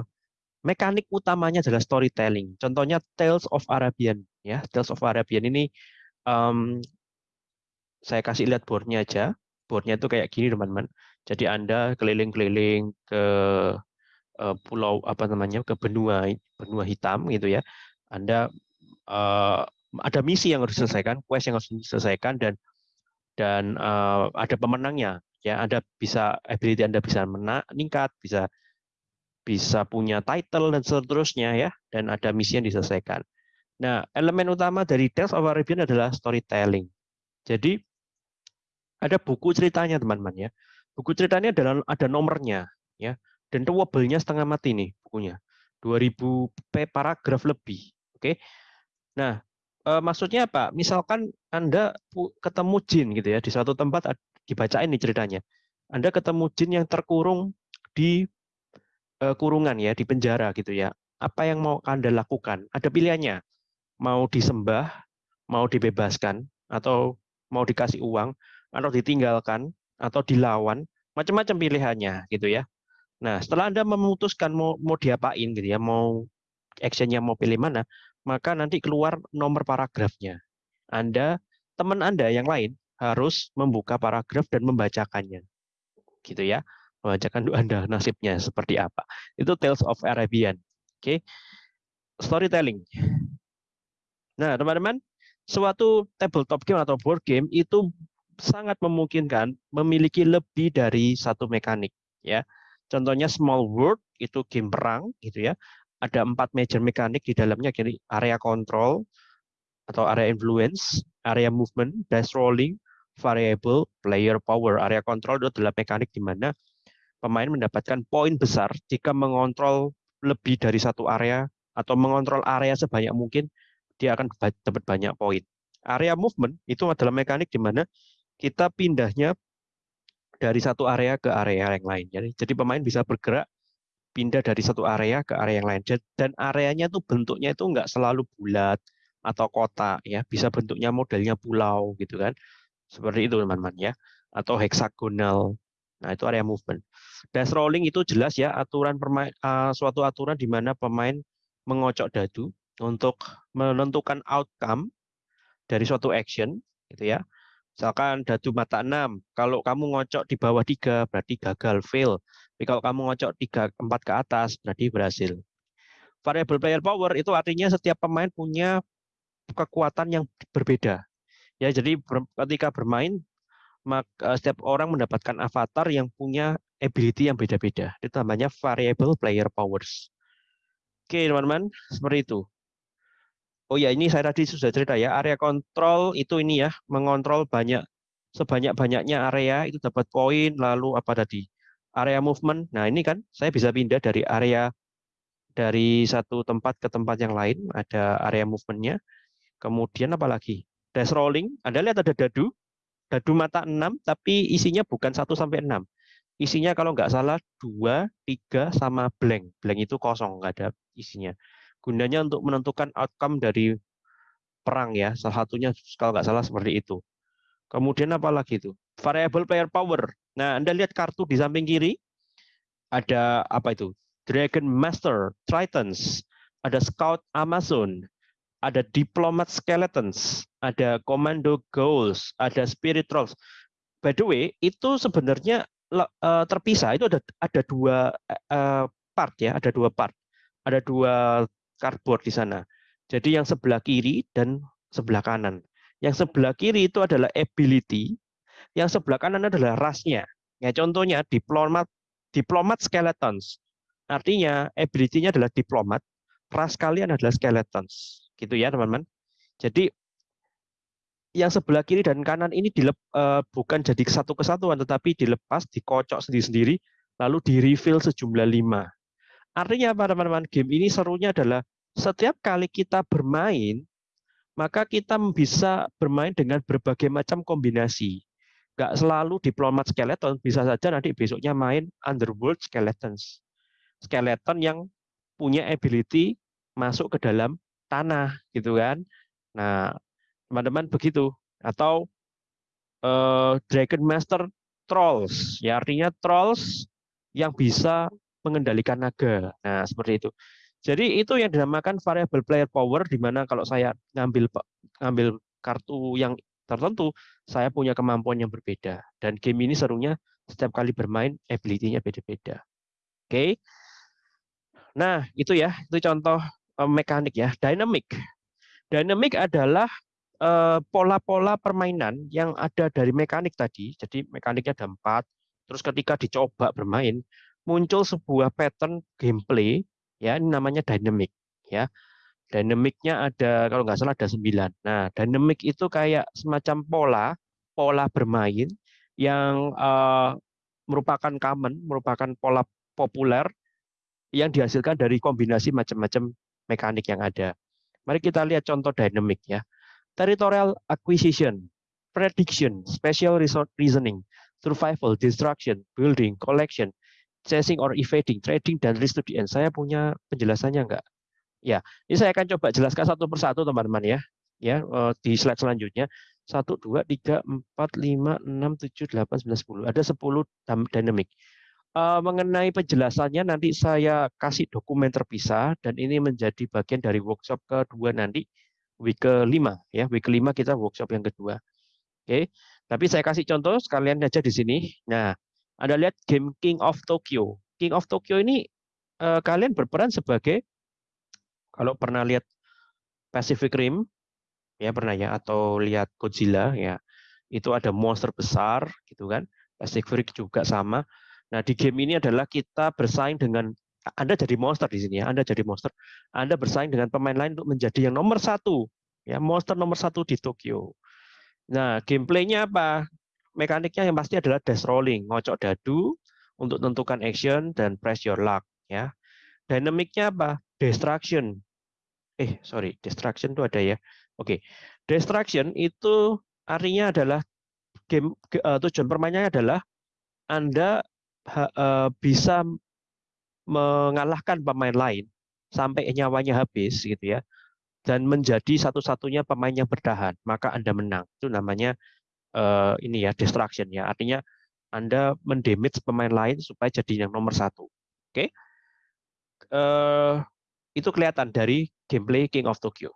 mekanik utamanya adalah storytelling. Contohnya Tales of Arabian ya, Tales of Arabian ini um, saya kasih lihat boardnya aja. Boardnya itu kayak gini teman-teman. Jadi Anda keliling-keliling ke uh, pulau apa namanya ke benua benua hitam gitu ya. Anda uh, ada misi yang harus diselesaikan, quest yang harus diselesaikan dan dan uh, ada pemenangnya. Ya, Anda bisa ability Anda bisa meningkat, bisa bisa punya title dan seterusnya ya, dan ada misi yang diselesaikan. Nah, elemen utama dari Tales of Arabian adalah storytelling. Jadi ada buku ceritanya teman-teman ya. Buku ceritanya adalah ada nomornya ya. Dan tewabelnya setengah mati nih bukunya. 2000 p paragraf lebih. Oke. Nah, uh, maksudnya apa? Misalkan Anda ketemu jin gitu ya di suatu tempat dibacain nih ceritanya. Anda ketemu jin yang terkurung di uh, kurungan ya, di penjara gitu ya. Apa yang mau Anda lakukan? Ada pilihannya. Mau disembah, mau dibebaskan atau mau dikasih uang atau ditinggalkan atau dilawan, macam-macam pilihannya gitu ya. Nah, setelah Anda memutuskan mau mau diapain gitu ya, mau actionnya mau pilih mana, maka nanti keluar nomor paragrafnya. Anda, teman Anda yang lain harus membuka paragraf dan membacakannya. Gitu ya. Membacakan Anda nasibnya seperti apa. Itu Tales of Arabian. Oke. Okay. Storytelling. Nah, teman-teman, suatu tabletop game atau board game itu sangat memungkinkan memiliki lebih dari satu mekanik ya. Contohnya small world itu game perang gitu ya ada empat major mekanik di dalamnya, area control atau area influence, area movement, dice rolling, variable player power. Area control itu adalah mekanik di mana pemain mendapatkan poin besar jika mengontrol lebih dari satu area atau mengontrol area sebanyak mungkin, dia akan dapat banyak poin. Area movement itu adalah mekanik di mana kita pindahnya dari satu area ke area yang lain. Jadi, pemain bisa bergerak pindah dari satu area ke area yang lain. Dan areanya tuh bentuknya itu nggak selalu bulat atau kotak ya, bisa bentuknya modelnya pulau gitu kan. Seperti itu teman-teman ya. Atau heksagonal. Nah, itu area movement. Dash rolling itu jelas ya aturan permain, uh, suatu aturan di mana pemain mengocok dadu untuk menentukan outcome dari suatu action gitu ya. Misalkan dadu mata 6, kalau kamu ngocok di bawah 3 berarti gagal, fail. Tapi kalau kamu ngocok 3 4 ke atas berarti berhasil. Variable player power itu artinya setiap pemain punya kekuatan yang berbeda. Ya, jadi ketika bermain maka setiap orang mendapatkan avatar yang punya ability yang beda-beda. Itu namanya variable player powers. Oke, teman-teman, seperti itu. Oh ya, ini saya tadi sudah cerita ya, area kontrol itu ini ya, mengontrol banyak sebanyak-banyaknya area itu dapat poin, lalu apa tadi? Area movement. Nah, ini kan saya bisa pindah dari area dari satu tempat ke tempat yang lain, ada area movementnya. Kemudian apa lagi? Dash rolling, Anda lihat ada dadu, dadu mata 6, tapi isinya bukan 1 sampai 6. Isinya kalau nggak salah 2, 3, sama blank. Blank itu kosong, nggak ada isinya gunanya untuk menentukan outcome dari perang ya. Salah satunya kalau nggak salah seperti itu. Kemudian apa lagi itu? Variable player power. Nah, Anda lihat kartu di samping kiri. Ada apa itu? Dragon Master, Tritons, ada Scout Amazon, ada Diplomat Skeletons, ada Commando Goals, ada Spirit Trolls. By the way, itu sebenarnya uh, terpisah. Itu ada ada dua uh, part ya, ada dua part. Ada dua cardboard di sana. Jadi yang sebelah kiri dan sebelah kanan. Yang sebelah kiri itu adalah ability, yang sebelah kanan adalah rasnya. Ya contohnya diplomat diplomat skeletons. Artinya ability-nya adalah diplomat, ras kalian adalah skeletons. Gitu ya, teman-teman. Jadi yang sebelah kiri dan kanan ini dilep, uh, bukan jadi satu kesatuan, tetapi dilepas, dikocok sendiri-sendiri, lalu di refill sejumlah lima. Artinya apa teman-teman? Game ini serunya adalah setiap kali kita bermain, maka kita bisa bermain dengan berbagai macam kombinasi. Gak selalu diplomat skeleton, bisa saja nanti besoknya main underworld skeletons. Skeleton yang punya ability masuk ke dalam tanah, gitu kan. Nah, teman-teman begitu. Atau uh, Dragon Master Trolls, ya artinya Trolls yang bisa mengendalikan naga. Nah, seperti itu. Jadi itu yang dinamakan variable player power di mana kalau saya ngambil ngambil kartu yang tertentu, saya punya kemampuan yang berbeda. Dan game ini serunya setiap kali bermain ability-nya beda-beda. Oke. Okay. Nah, itu ya, itu contoh mekanik ya, dynamic. Dynamic adalah eh, pola-pola permainan yang ada dari mekanik tadi. Jadi mekaniknya ada empat. Terus ketika dicoba bermain, muncul sebuah pattern gameplay ya ini namanya dynamic ya dynamicnya ada kalau nggak salah ada sembilan nah dynamic itu kayak semacam pola pola bermain yang uh, merupakan common merupakan pola populer yang dihasilkan dari kombinasi macam-macam mekanik yang ada mari kita lihat contoh dynamic ya territorial acquisition prediction spatial reasoning survival destruction building collection chasing or evading, trading dan risk to the end. Saya punya penjelasannya enggak? Ya, ini saya akan coba jelaskan satu persatu teman-teman ya. Ya, eh, di slide selanjutnya. 1 2 3 4 5 6 7 8 9 10. Ada 10 dynamic. Uh, mengenai penjelasannya nanti saya kasih dokumen terpisah dan ini menjadi bagian dari workshop kedua nanti week kelima ya week kelima kita workshop yang kedua oke okay. tapi saya kasih contoh sekalian aja di sini nah anda lihat game King of Tokyo. King of Tokyo ini eh, kalian berperan sebagai kalau pernah lihat Pacific Rim ya pernah ya atau lihat Godzilla ya itu ada monster besar gitu kan Pacific Rim juga sama nah di game ini adalah kita bersaing dengan anda jadi monster di sini ya Anda jadi monster Anda bersaing dengan pemain lain untuk menjadi yang nomor satu ya monster nomor satu di Tokyo Nah, gameplaynya apa? Mekaniknya yang pasti adalah dash rolling, ngocok dadu untuk tentukan action dan press your luck ya. Dynamicnya apa? Destruction. Eh, sorry, destruction itu ada ya. Oke. Destruction itu artinya adalah game uh, tujuan permainannya adalah Anda uh, bisa mengalahkan pemain lain sampai nyawanya habis gitu ya dan menjadi satu-satunya pemain yang bertahan maka anda menang. Itu namanya uh, ini ya destruction ya. Artinya anda mendamage pemain lain supaya jadi yang nomor satu. Oke? Okay? uh, itu kelihatan dari gameplay King of Tokyo.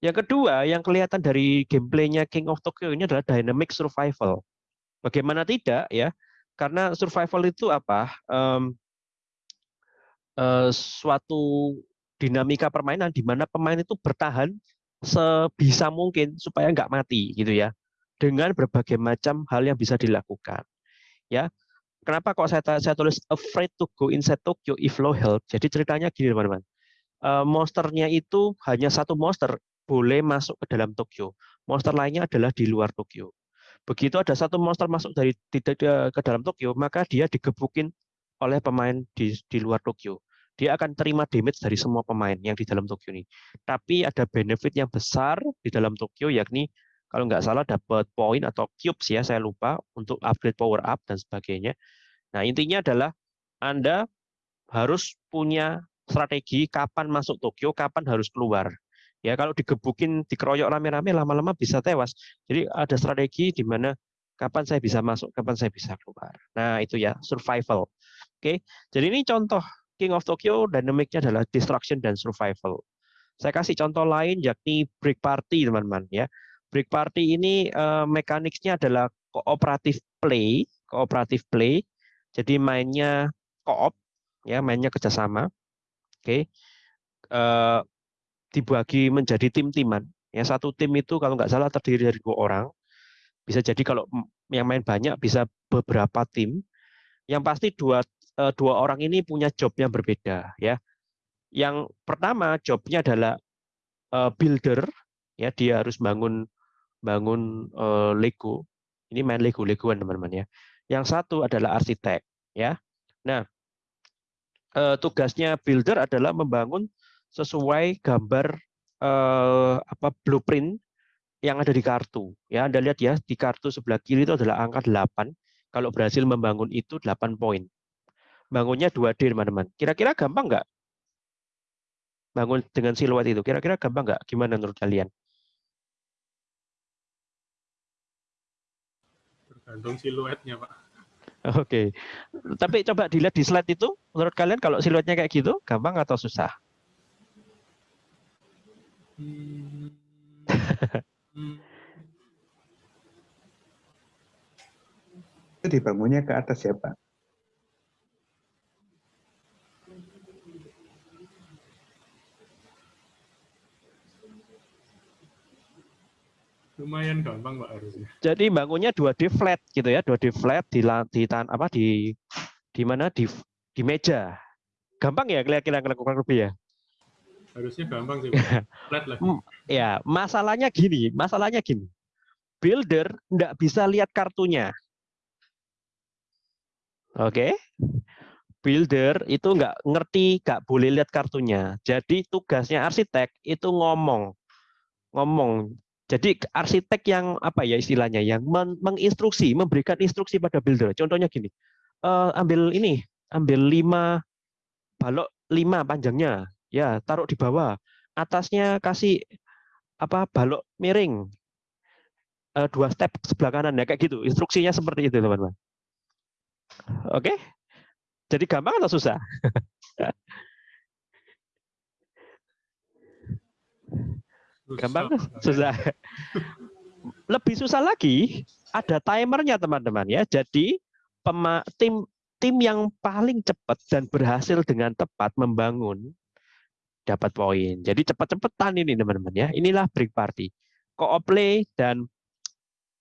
Yang kedua yang kelihatan dari gameplaynya King of Tokyo ini adalah dynamic survival. Bagaimana tidak ya karena survival itu apa? Um, uh, suatu dinamika permainan di mana pemain itu bertahan sebisa mungkin supaya nggak mati gitu ya. Dengan berbagai macam hal yang bisa dilakukan ya. Kenapa kok saya saya tulis afraid to go inside Tokyo if low health? Jadi ceritanya gini teman-teman. Uh, monsternya itu hanya satu monster boleh masuk ke dalam Tokyo. Monster lainnya adalah di luar Tokyo begitu ada satu monster masuk dari tidak ke dalam Tokyo maka dia digebukin oleh pemain di di luar Tokyo dia akan terima damage dari semua pemain yang di dalam Tokyo ini. Tapi ada benefit yang besar di dalam Tokyo yakni kalau nggak salah dapat poin atau cubes ya saya lupa untuk upgrade power up dan sebagainya. Nah intinya adalah Anda harus punya strategi kapan masuk Tokyo, kapan harus keluar. Ya kalau digebukin, dikeroyok rame-rame lama-lama bisa tewas. Jadi ada strategi di mana kapan saya bisa masuk, kapan saya bisa keluar. Nah itu ya survival. Oke, jadi ini contoh King of Tokyo dynamicnya adalah destruction dan survival. Saya kasih contoh lain yakni break party teman-teman ya. Break party ini uh, mekaniknya adalah kooperatif play, kooperatif play. Jadi mainnya koop ya, mainnya kerjasama. Oke. Okay. Uh, dibagi menjadi tim-timan. Ya satu tim itu kalau nggak salah terdiri dari dua orang. Bisa jadi kalau yang main banyak bisa beberapa tim. Yang pasti dua Eh, dua orang ini punya job yang berbeda ya. Yang pertama jobnya adalah uh, builder ya dia harus bangun bangun uh, Lego. Ini main Lego Legoan teman-teman ya. Yang satu adalah arsitek ya. Nah, tugasnya builder adalah membangun sesuai gambar uh, apa blueprint yang ada di kartu. Ya, Anda lihat ya di kartu sebelah kiri itu adalah angka 8. Kalau berhasil membangun itu 8 poin bangunnya 2D teman-teman. Kira-kira gampang nggak? Bangun dengan siluet itu. Kira-kira gampang nggak? Gimana menurut kalian? Tergantung siluetnya, Pak. Oke. Okay. Tapi coba dilihat di slide itu, menurut kalian kalau siluetnya kayak gitu, gampang atau susah? Itu dibangunnya ke atas ya, Pak? lumayan gampang pak harusnya. Jadi bangunnya 2D flat gitu ya, 2D flat di di tan apa di di mana di di meja. Gampang ya kira-kira kurang lebih ya. Harusnya gampang sih. Flat lah. ya, masalahnya gini, masalahnya gini. Builder enggak bisa lihat kartunya. Oke. Okay? Builder itu nggak ngerti, nggak boleh lihat kartunya. Jadi tugasnya arsitek itu ngomong, ngomong jadi arsitek yang apa ya istilahnya yang menginstruksi, memberikan instruksi pada builder. Contohnya gini, uh, ambil ini, ambil lima balok lima panjangnya, ya taruh di bawah. Atasnya kasih apa balok miring, uh, dua step sebelah kanan ya kayak gitu. Instruksinya seperti itu teman-teman. Oke, jadi gampang atau susah? Gampang susah. Lebih susah lagi ada timernya teman-teman ya. Jadi pema, tim tim yang paling cepat dan berhasil dengan tepat membangun dapat poin. Jadi cepat-cepatan ini teman-teman ya. Inilah break party. Co-op play dan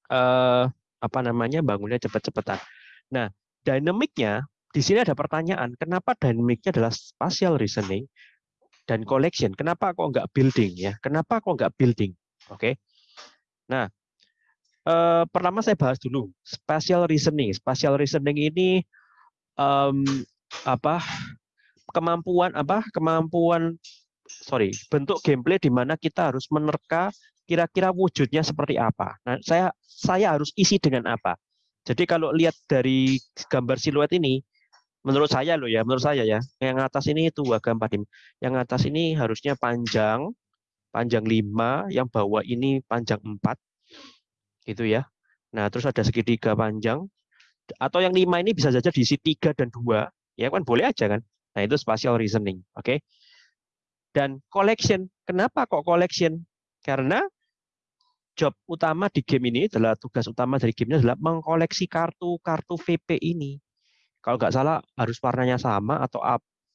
eh, apa namanya bangunnya cepat-cepatan. Nah, dinamiknya di sini ada pertanyaan, kenapa dinamiknya adalah spatial reasoning? dan collection. Kenapa kok nggak building ya? Kenapa kok nggak building? Oke. Okay. Nah, uh, pertama saya bahas dulu spatial reasoning. Spatial reasoning ini um, apa kemampuan apa kemampuan sorry bentuk gameplay di mana kita harus menerka kira-kira wujudnya seperti apa. Nah, saya saya harus isi dengan apa. Jadi kalau lihat dari gambar siluet ini, menurut saya loh ya, menurut saya ya, yang atas ini itu agak empat Yang atas ini harusnya panjang, panjang 5, yang bawah ini panjang 4. Gitu ya. Nah, terus ada segitiga panjang. Atau yang 5 ini bisa saja diisi 3 dan 2. Ya kan boleh aja kan. Nah, itu spatial reasoning, oke. Okay? Dan collection. Kenapa kok collection? Karena job utama di game ini adalah tugas utama dari gamenya adalah mengkoleksi kartu-kartu VP ini. Kalau nggak salah harus warnanya sama atau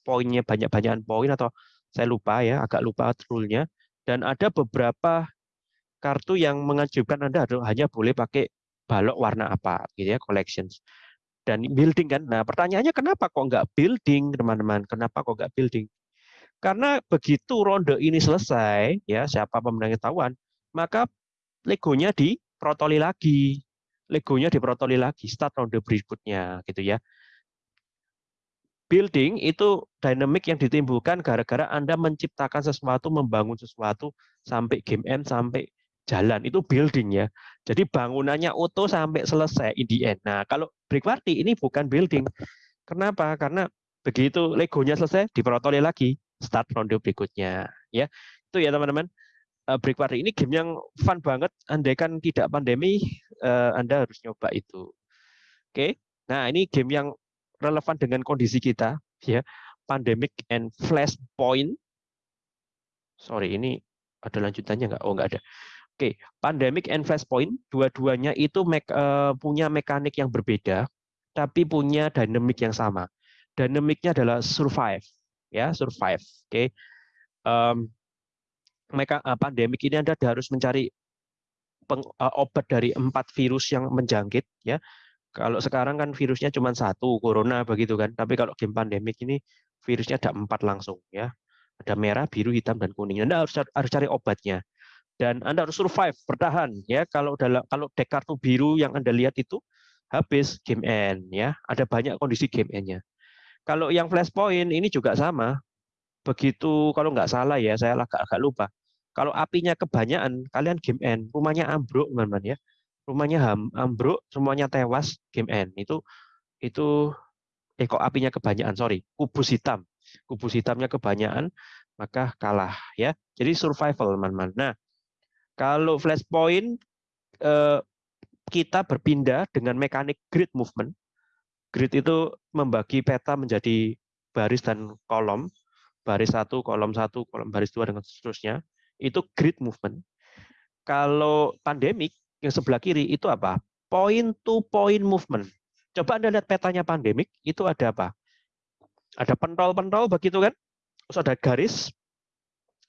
poinnya banyak-banyakan poin atau saya lupa ya, agak lupa rule-nya. Dan ada beberapa kartu yang mengajukan Anda hanya boleh pakai balok warna apa gitu ya, collections. Dan building kan. Nah, pertanyaannya kenapa kok nggak building, teman-teman? Kenapa kok nggak building? Karena begitu ronde ini selesai, ya siapa pemenang ketahuan, maka legonya diprotoli lagi. Legonya diprotoli lagi, start ronde berikutnya gitu ya. Building itu dynamic yang ditimbulkan gara-gara Anda menciptakan sesuatu, membangun sesuatu sampai game end, sampai jalan. Itu building ya. Jadi bangunannya utuh sampai selesai in the end. Nah, kalau break party ini bukan building. Kenapa? Karena begitu legonya selesai, diprotoli lagi, start ronde berikutnya. ya Itu ya teman-teman uh, Break Party ini game yang fun banget. Andai kan tidak pandemi, uh, Anda harus nyoba itu. Oke, nah ini game yang relevan dengan kondisi kita, ya. Pandemic and Flashpoint. Sorry, ini ada lanjutannya nggak? Oh, nggak ada. Oke. Pandemic and Flashpoint, dua-duanya itu me uh, punya mekanik yang berbeda, tapi punya dinamik yang sama. Dinamiknya adalah survive, ya, survive. Oke, okay. um, mereka uh, pandemik ini Anda harus mencari peng, uh, obat dari empat virus yang menjangkit ya. Kalau sekarang kan virusnya cuma satu, corona begitu kan. Tapi kalau game pandemik ini virusnya ada empat langsung ya. Ada merah, biru, hitam dan kuning. Anda harus harus cari obatnya. Dan Anda harus survive, bertahan ya. Kalau dalam kalau deck kartu biru yang Anda lihat itu habis game end ya. Ada banyak kondisi game end-nya. Kalau yang flashpoint ini juga sama. Begitu kalau nggak salah ya, saya agak agak lupa kalau apinya kebanyakan, kalian game end, rumahnya ambruk, teman-teman ya. Rumahnya ambruk, semuanya tewas, game end. Itu itu eh kok apinya kebanyakan, sorry, kubus hitam. Kubus hitamnya kebanyakan, maka kalah ya. Jadi survival, teman-teman. Nah, kalau flashpoint eh, kita berpindah dengan mekanik grid movement. Grid itu membagi peta menjadi baris dan kolom, baris satu, kolom satu, kolom baris dua, dan seterusnya itu grid movement. Kalau pandemik yang sebelah kiri itu apa? Point to point movement. Coba Anda lihat petanya pandemik, itu ada apa? Ada pentol-pentol begitu kan? Terus ada garis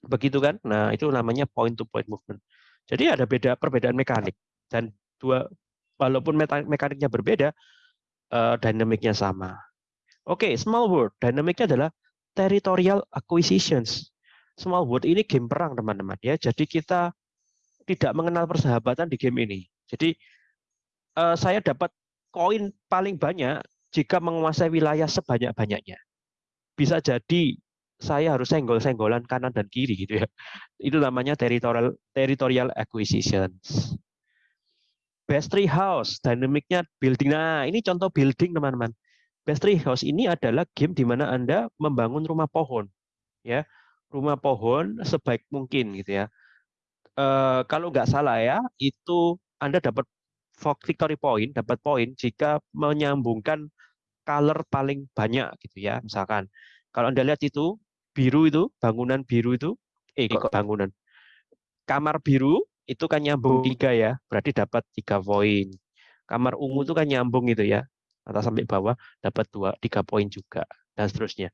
begitu kan? Nah, itu namanya point to point movement. Jadi ada beda perbedaan mekanik dan dua walaupun mekaniknya berbeda, uh, dinamiknya sama. Oke, okay, small world dinamiknya adalah territorial acquisitions. Small World ini game perang teman-teman ya. Jadi kita tidak mengenal persahabatan di game ini. Jadi uh, saya dapat koin paling banyak jika menguasai wilayah sebanyak-banyaknya. Bisa jadi saya harus senggol-senggolan kanan dan kiri gitu ya. Itu namanya territorial territorial acquisitions. Best Tree House, dinamiknya building. Nah, ini contoh building teman-teman. Best Tree House ini adalah game di mana Anda membangun rumah pohon. Ya, rumah pohon sebaik mungkin gitu ya. E, kalau nggak salah ya, itu Anda dapat victory point, dapat poin jika menyambungkan color paling banyak gitu ya. Misalkan kalau Anda lihat itu biru itu, bangunan biru itu, eh kok bangunan. Kamar biru itu kan nyambung tiga ya, berarti dapat tiga poin. Kamar ungu itu kan nyambung gitu ya, atas sampai bawah dapat dua tiga poin juga dan seterusnya.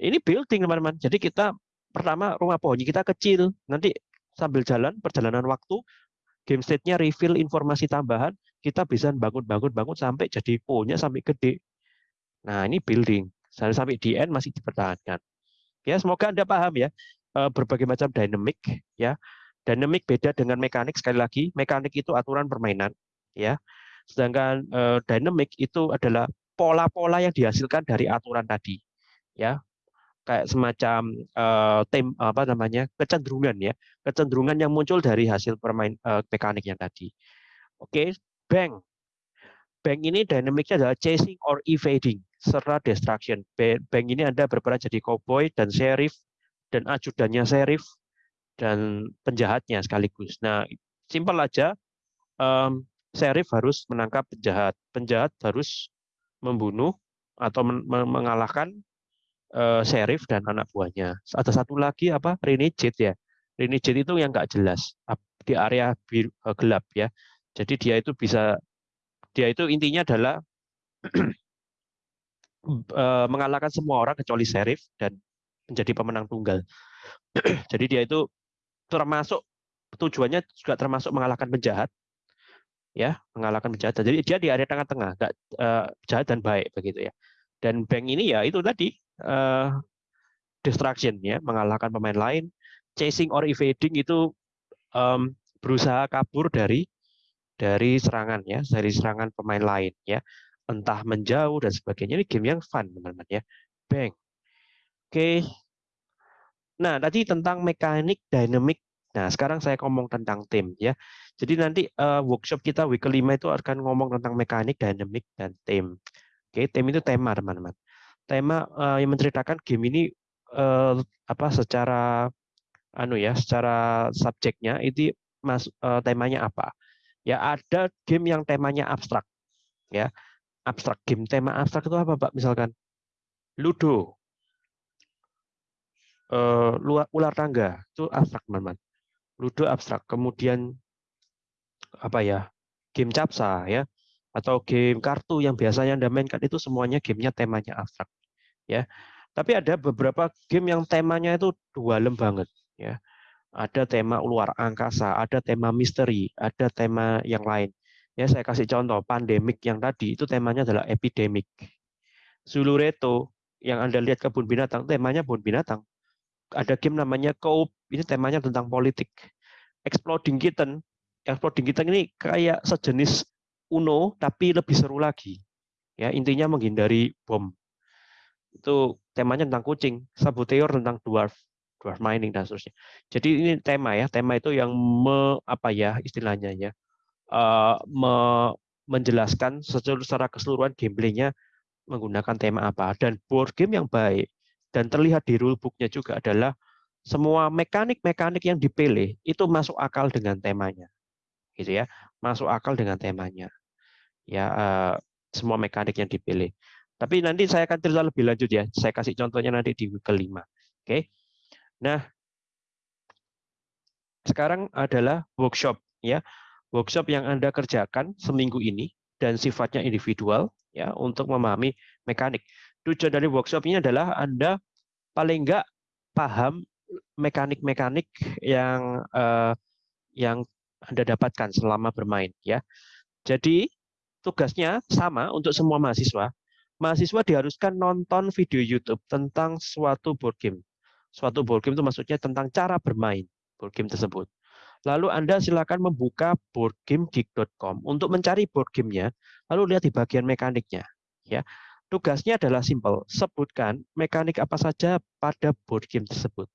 Ini building teman-teman. Jadi kita pertama rumah pohonnya kita kecil, nanti sambil jalan perjalanan waktu game state-nya refill informasi tambahan, kita bisa bangun-bangun-bangun sampai jadi pohonnya sampai gede. Nah, ini building. Sampai sampai di end masih dipertahankan. Ya, semoga Anda paham ya eh, berbagai macam dynamic ya. Dynamic beda dengan mekanik sekali lagi. Mekanik itu aturan permainan. ya. Sedangkan uh, dynamic itu adalah pola-pola yang dihasilkan dari aturan tadi, ya kayak semacam uh, tem apa namanya kecenderungan ya kecenderungan yang muncul dari hasil permain uh, mekanik yang tadi oke bank bank ini dinamiknya adalah chasing or evading serta destruction bank ini anda berperan jadi cowboy dan sheriff dan ajudannya sheriff dan penjahatnya sekaligus nah simpel aja um, sheriff harus menangkap penjahat penjahat harus membunuh atau men mengalahkan uh, sheriff dan anak buahnya. Ada satu lagi apa renegade ya. Renegade itu yang nggak jelas di area uh, gelap ya. Jadi dia itu bisa dia itu intinya adalah uh, mengalahkan semua orang kecuali sheriff dan menjadi pemenang tunggal. Jadi dia itu termasuk tujuannya juga termasuk mengalahkan penjahat ya mengalahkan penjahat jadi dia di area tengah-tengah nggak uh, jahat dan baik begitu ya dan bank ini ya itu tadi uh, distraction ya, mengalahkan pemain lain. Chasing or evading itu um, berusaha kabur dari dari serangan ya, dari serangan pemain lain ya. Entah menjauh dan sebagainya. Ini game yang fun teman-teman ya. Bang. Oke. Nah, tadi tentang mekanik dynamic. Nah, sekarang saya ngomong tentang tim ya. Jadi nanti uh, workshop kita week kelima itu akan ngomong tentang mekanik, dynamic, dan tim. Oke, tim itu tema teman-teman tema uh, yang menceritakan game ini uh, apa secara anu ya, secara subjeknya itu mas uh, temanya apa? Ya ada game yang temanya abstrak. Ya. Abstrak game tema abstrak itu apa, Pak? Misalkan Ludo. Uh, ular tangga itu abstrak, teman-teman. Ludo abstrak. Kemudian apa ya? Game capsa ya atau game kartu yang biasanya Anda mainkan itu semuanya gamenya temanya abstrak ya. Tapi ada beberapa game yang temanya itu dalam banget ya. Ada tema luar angkasa, ada tema misteri, ada tema yang lain. Ya, saya kasih contoh pandemik yang tadi itu temanya adalah epidemik. Zulureto yang Anda lihat kebun binatang, temanya kebun binatang. Ada game namanya Coop, ini temanya tentang politik. Exploding Kitten, Exploding Kitten ini kayak sejenis Uno tapi lebih seru lagi. Ya, intinya menghindari bom itu temanya tentang kucing, Saboteur tentang dwarf, dwarf mining dan seterusnya. Jadi ini tema ya, tema itu yang me, apa ya istilahnya ya, uh, me, menjelaskan secara, keseluruhan gameplaynya menggunakan tema apa dan board game yang baik dan terlihat di rulebooknya juga adalah semua mekanik-mekanik yang dipilih itu masuk akal dengan temanya, gitu ya, masuk akal dengan temanya, ya uh, semua mekanik yang dipilih. Tapi nanti saya akan cerita lebih lanjut ya. Saya kasih contohnya nanti di kelima. Oke. Nah, sekarang adalah workshop ya. Workshop yang Anda kerjakan seminggu ini dan sifatnya individual ya untuk memahami mekanik. Tujuan dari workshop ini adalah Anda paling enggak paham mekanik-mekanik yang uh, yang Anda dapatkan selama bermain ya. Jadi tugasnya sama untuk semua mahasiswa, mahasiswa diharuskan nonton video YouTube tentang suatu board game. Suatu board game itu maksudnya tentang cara bermain board game tersebut. Lalu Anda silakan membuka boardgamegeek.com untuk mencari board gamenya, lalu lihat di bagian mekaniknya. Ya, tugasnya adalah simple, sebutkan mekanik apa saja pada board game tersebut.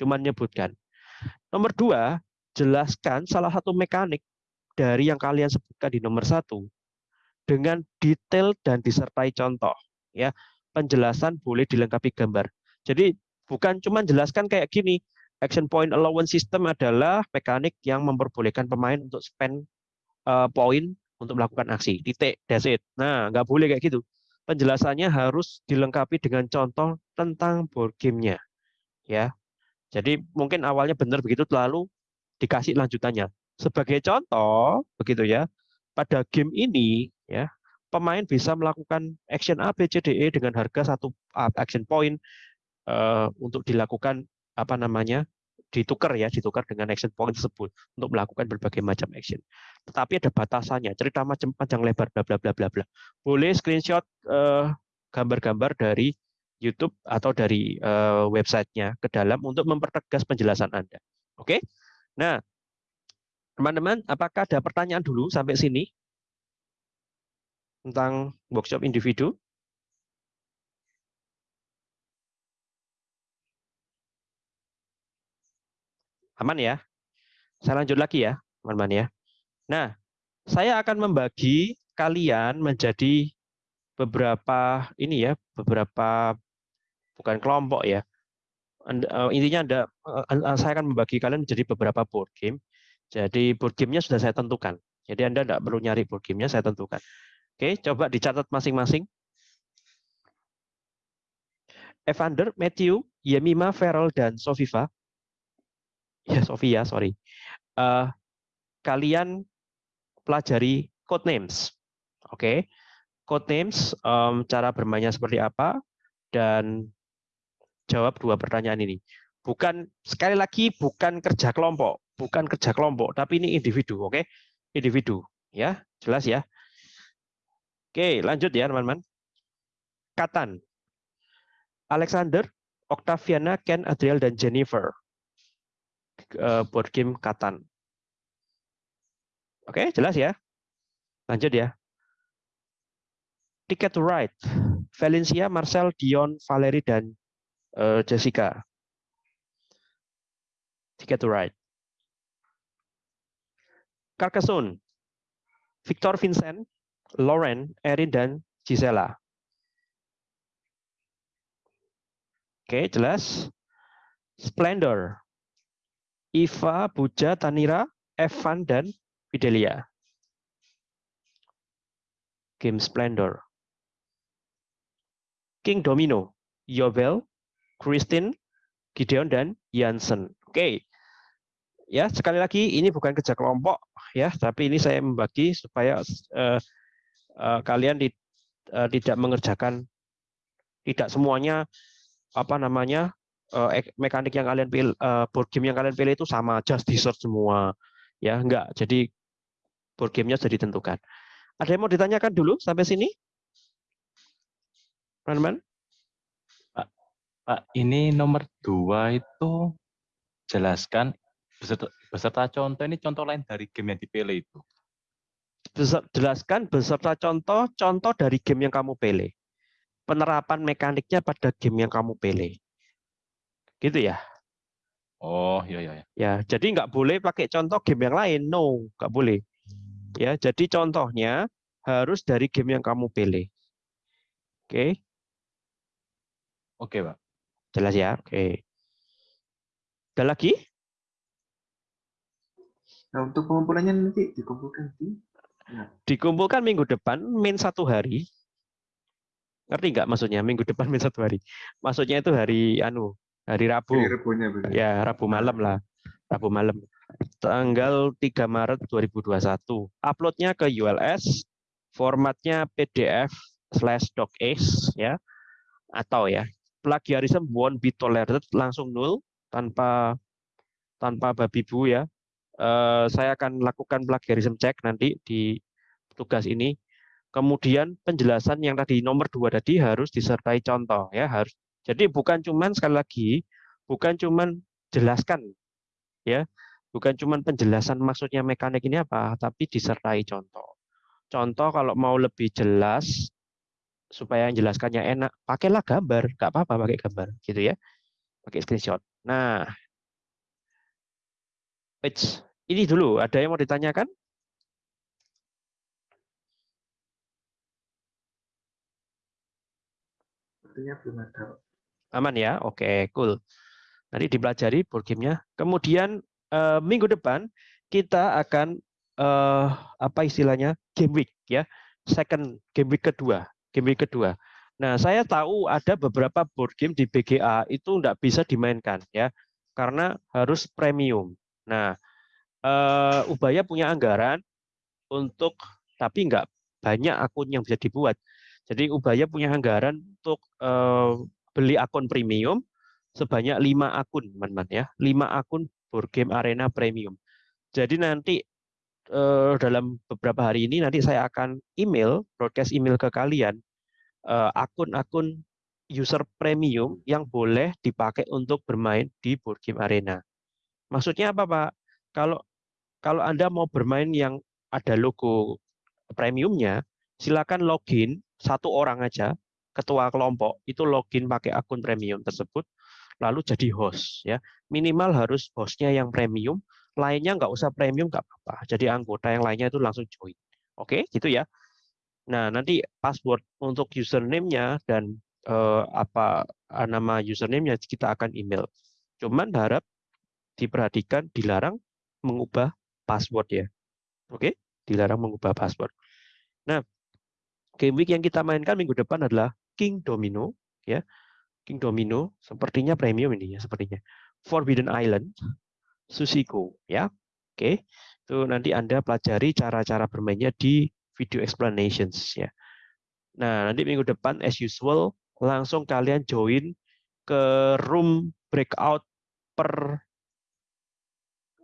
Cuman nyebutkan. Nomor dua, jelaskan salah satu mekanik dari yang kalian sebutkan di nomor satu dengan detail dan disertai contoh. Ya, penjelasan boleh dilengkapi gambar. Jadi bukan cuma jelaskan kayak gini. Action point allowance system adalah mekanik yang memperbolehkan pemain untuk spend uh, poin untuk melakukan aksi. Titik, that's it. Nah, nggak boleh kayak gitu. Penjelasannya harus dilengkapi dengan contoh tentang board game-nya. Ya. Jadi mungkin awalnya benar begitu lalu dikasih lanjutannya. Sebagai contoh, begitu ya. Pada game ini ya pemain bisa melakukan action A, B, C, D, E dengan harga satu action point uh, untuk dilakukan apa namanya ditukar ya, ditukar dengan action point tersebut untuk melakukan berbagai macam action. Tetapi ada batasannya, cerita macam panjang lebar bla bla bla bla bla. Boleh screenshot gambar-gambar uh, dari YouTube atau dari uh, websitenya ke dalam untuk mempertegas penjelasan Anda. Oke? Okay? Nah, Teman-teman, apakah ada pertanyaan dulu sampai sini? Tentang workshop individu? Aman ya? Saya lanjut lagi ya, teman-teman ya. Nah, saya akan membagi kalian menjadi beberapa ini ya, beberapa bukan kelompok ya. Eh, intinya Anda eh, saya akan membagi kalian menjadi beberapa board game. Jadi board game-nya sudah saya tentukan. Jadi Anda tidak perlu nyari board game-nya, saya tentukan. Oke, coba dicatat masing-masing. Evander, Matthew, Yemima, Feral, dan Sofifa. Ya, Sofia, sorry. Uh, kalian pelajari code names. Oke, okay. code names, um, cara bermainnya seperti apa, dan jawab dua pertanyaan ini. Bukan sekali lagi bukan kerja kelompok, bukan kerja kelompok, tapi ini individu, oke? Okay? Individu, ya, jelas ya. Oke, lanjut ya teman-teman. Katan. Alexander, Octaviana, Ken, Adriel, dan Jennifer. Uh, board game Katan. Oke, jelas ya. Lanjut ya. Ticket to Ride. Valencia, Marcel, Dion, Valerie, dan uh, Jessica. Ticket to Ride. Carcassonne. Victor Vincent, Lauren, Erin, dan Gisela. Oke, jelas. Splendor. Iva, Buja, Tanira, Evan, dan Fidelia. Game Splendor. King Domino. Yobel, Christine, Gideon, dan Jansen. Oke. Ya, sekali lagi ini bukan kerja kelompok ya, tapi ini saya membagi supaya uh, uh, kalian di, uh, tidak mengerjakan tidak semuanya apa namanya mekanik yang kalian pilih uh, board game yang kalian pilih itu sama just dessert semua. Ya enggak. Jadi board gamenya sudah ditentukan. Ada yang mau ditanyakan dulu sampai sini? Teman-teman Pak, Pak ini nomor dua itu jelaskan beserta, beserta contoh ini contoh lain dari game yang dipilih itu. Jelaskan beserta contoh contoh dari game yang kamu pilih. Penerapan mekaniknya pada game yang kamu pilih. Gitu ya. Oh, iya iya. Ya, jadi nggak boleh pakai contoh game yang lain. No, nggak boleh. Ya, jadi contohnya harus dari game yang kamu pilih. Oke. Oke, Pak. Jelas ya? Oke. Ada lagi? Nah, untuk pengumpulannya nanti dikumpulkan di Nah. Dikumpulkan minggu depan min satu hari. Ngerti nggak maksudnya minggu depan min satu hari? Maksudnya itu hari anu hari Rabu. Hari Rabunya, ya Rabu malam lah. Rabu malam. Tanggal 3 Maret 2021. Uploadnya ke ULS. Formatnya PDF slash docx ya. Atau ya plagiarism won't be tolerated langsung nol tanpa tanpa babi bu ya Eh, saya akan lakukan plagiarism check nanti di tugas ini. Kemudian penjelasan yang tadi nomor dua tadi harus disertai contoh ya harus. Jadi bukan cuman sekali lagi bukan cuman jelaskan ya bukan cuman penjelasan maksudnya mekanik ini apa tapi disertai contoh. Contoh kalau mau lebih jelas supaya yang jelaskannya enak pakailah gambar nggak apa-apa pakai gambar gitu ya pakai screenshot. Nah Eits, ini dulu, ada yang mau ditanyakan? Sepertinya belum ada. Aman ya? Oke, cool. Nanti dipelajari board game-nya. Kemudian eh, minggu depan kita akan eh, apa istilahnya? game week ya. Second game week kedua, game week kedua. Nah, saya tahu ada beberapa board game di BGA itu tidak bisa dimainkan ya, karena harus premium. Nah, uh, Ubaya punya anggaran untuk tapi nggak banyak akun yang bisa dibuat. Jadi Ubaya punya anggaran untuk uh, beli akun premium sebanyak lima akun, teman-teman ya, lima akun board game arena premium. Jadi nanti uh, dalam beberapa hari ini nanti saya akan email, broadcast email ke kalian akun-akun uh, user premium yang boleh dipakai untuk bermain di board game arena. Maksudnya apa Pak? Kalau kalau Anda mau bermain yang ada logo premiumnya, silakan login satu orang aja, ketua kelompok itu login pakai akun premium tersebut, lalu jadi host ya. Minimal harus hostnya yang premium, lainnya nggak usah premium nggak apa-apa. Jadi anggota yang lainnya itu langsung join. Oke, gitu ya. Nah, nanti password untuk username-nya dan eh, apa eh, nama username-nya kita akan email. Cuman harap diperhatikan dilarang mengubah password ya. Oke, dilarang mengubah password. Nah, game week yang kita mainkan minggu depan adalah King Domino ya. King Domino sepertinya premium ini ya sepertinya. Forbidden Island, Susiko ya. Oke. Itu nanti Anda pelajari cara-cara bermainnya di video explanations ya. Nah, nanti minggu depan as usual langsung kalian join ke room breakout per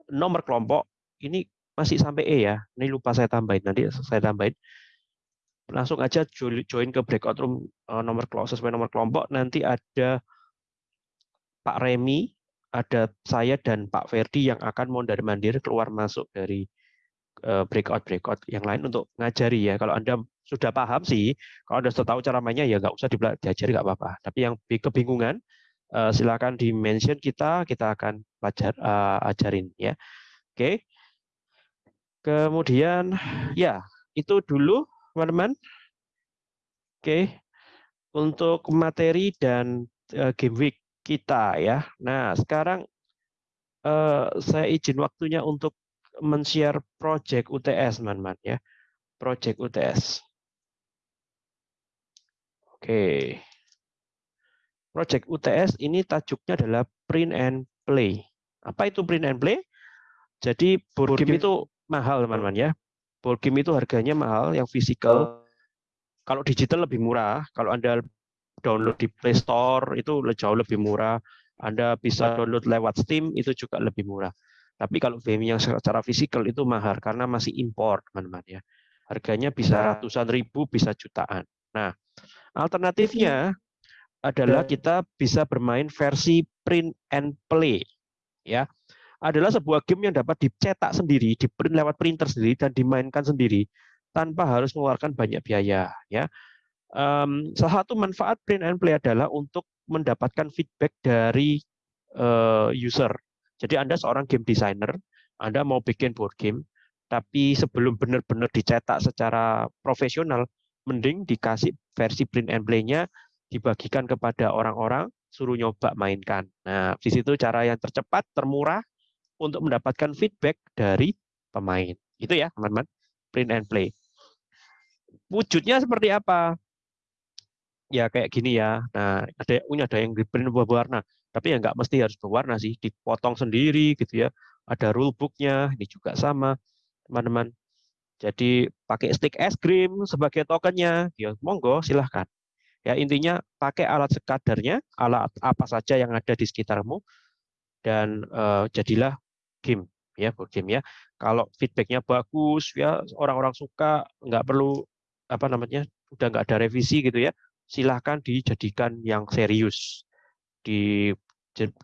nomor kelompok. Ini masih sampai E ya. Ini lupa saya tambahin nanti saya tambahin langsung aja join ke breakout room eh, nomor sesuai nomor kelompok. Nanti ada Pak Remi ada saya dan Pak Ferdi yang akan mondar mandir keluar masuk dari eh, breakout breakout yang lain untuk ngajari ya. Kalau anda sudah paham sih kalau anda sudah tahu cara mainnya ya nggak usah diajari nggak apa-apa. Tapi yang kebingungan eh, silakan di mention kita kita akan pelajar ajarin ya. Oke. Kemudian ya itu dulu teman-teman. Oke, untuk materi dan uh, game week kita ya. Nah, sekarang uh, saya izin waktunya untuk men-share project UTS, teman-teman ya. Project UTS. Oke. Project UTS ini tajuknya adalah print and play. Apa itu print and play? Jadi board game itu mahal, teman-teman ya board game itu harganya mahal, yang fisikal. Kalau digital lebih murah. Kalau Anda download di Play Store itu jauh lebih murah. Anda bisa download lewat Steam itu juga lebih murah. Tapi kalau game yang secara fisikal itu mahal karena masih impor, teman-teman ya. Harganya bisa nah. ratusan ribu, bisa jutaan. Nah, alternatifnya adalah kita bisa bermain versi print and play. Ya, adalah sebuah game yang dapat dicetak sendiri, diprint lewat printer sendiri dan dimainkan sendiri tanpa harus mengeluarkan banyak biaya. Ya, um, salah satu manfaat print and play adalah untuk mendapatkan feedback dari uh, user. Jadi Anda seorang game designer, Anda mau bikin board game, tapi sebelum benar-benar dicetak secara profesional, mending dikasih versi print and play-nya dibagikan kepada orang-orang, suruh nyoba mainkan. Nah, di situ cara yang tercepat, termurah, untuk mendapatkan feedback dari pemain. Itu ya, teman-teman. Print and play. Wujudnya seperti apa? Ya kayak gini ya. Nah, ada punya ada yang di print berwarna, tapi ya nggak mesti harus berwarna sih, dipotong sendiri gitu ya. Ada rule booknya, ini juga sama, teman-teman. Jadi pakai stick es krim sebagai tokennya, ya monggo silahkan. Ya intinya pakai alat sekadarnya, alat apa saja yang ada di sekitarmu, dan uh, jadilah game ya board game ya. Kalau feedbacknya bagus ya orang-orang suka nggak perlu apa namanya udah nggak ada revisi gitu ya silahkan dijadikan yang serius di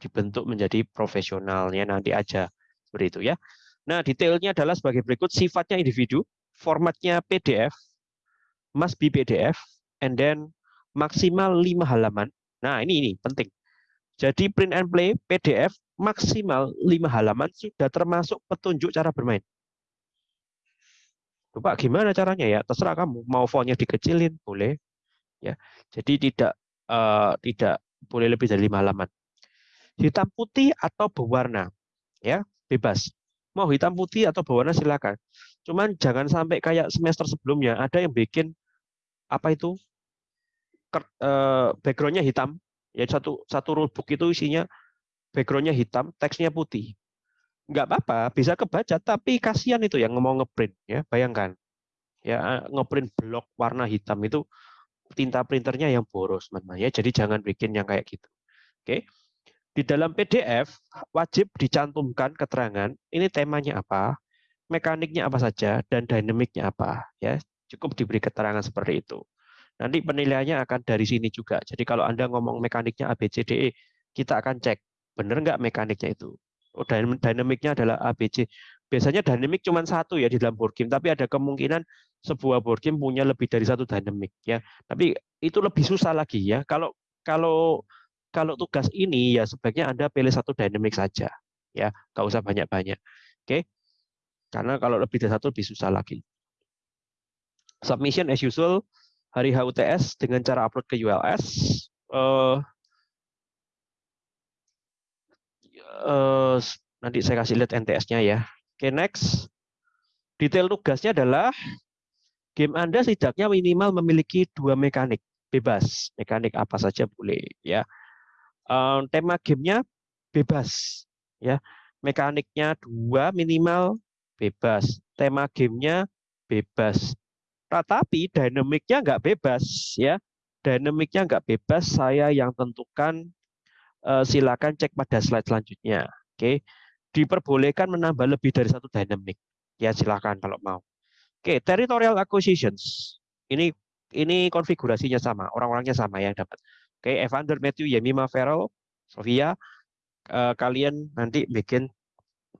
dibentuk menjadi profesionalnya nanti aja seperti itu ya. Nah detailnya adalah sebagai berikut sifatnya individu, formatnya PDF, must be PDF, and then maksimal 5 halaman. Nah ini ini penting. Jadi print and play PDF maksimal lima halaman sudah termasuk petunjuk cara bermain. Pak, gimana caranya ya? Terserah kamu. Mau fontnya dikecilin, boleh. Ya, jadi tidak uh, tidak boleh lebih dari lima halaman. Hitam putih atau berwarna, ya bebas. Mau hitam putih atau berwarna silakan. Cuman jangan sampai kayak semester sebelumnya ada yang bikin apa itu uh, backgroundnya hitam. Ya satu satu rulebook itu isinya backgroundnya hitam, teksnya putih. Nggak apa-apa, bisa kebaca, tapi kasihan itu yang mau ngeprint. ya Bayangkan, ya ngeprint blok warna hitam itu tinta printernya yang boros, teman ya. Jadi jangan bikin yang kayak gitu. Oke. Di dalam PDF wajib dicantumkan keterangan ini temanya apa, mekaniknya apa saja, dan dinamiknya apa. Ya, cukup diberi keterangan seperti itu. Nanti penilaiannya akan dari sini juga. Jadi kalau Anda ngomong mekaniknya ABCDE, kita akan cek benar nggak mekaniknya itu. Oh, dinamiknya adalah ABC, biasanya dynamic cuma satu ya di dalam board game, tapi ada kemungkinan sebuah board game punya lebih dari satu dynamic ya. Tapi itu lebih susah lagi ya. Kalau kalau kalau tugas ini ya sebaiknya Anda pilih satu dynamic saja ya, nggak usah banyak-banyak. Oke. Karena kalau lebih dari satu lebih susah lagi. Submission as usual hari HUTS dengan cara upload ke ULS. Uh, uh, nanti saya kasih lihat NTS-nya ya. Oke, okay, next. Detail tugasnya adalah game Anda setidaknya minimal memiliki dua mekanik bebas. Mekanik apa saja boleh ya. Uh, tema gamenya bebas ya. Mekaniknya dua minimal bebas. Tema gamenya bebas. Tetapi dinamiknya nggak bebas ya. Dinamiknya nggak bebas, saya yang tentukan uh, silakan cek pada slide selanjutnya. Oke. Diperbolehkan menambah lebih dari satu dynamic. Ya silakan kalau mau. Oke, territorial acquisitions. Ini ini konfigurasinya sama, orang-orangnya sama yang dapat. Oke. Evander, Matthew, Yemima, Farrell, Sofia, uh, kalian nanti bikin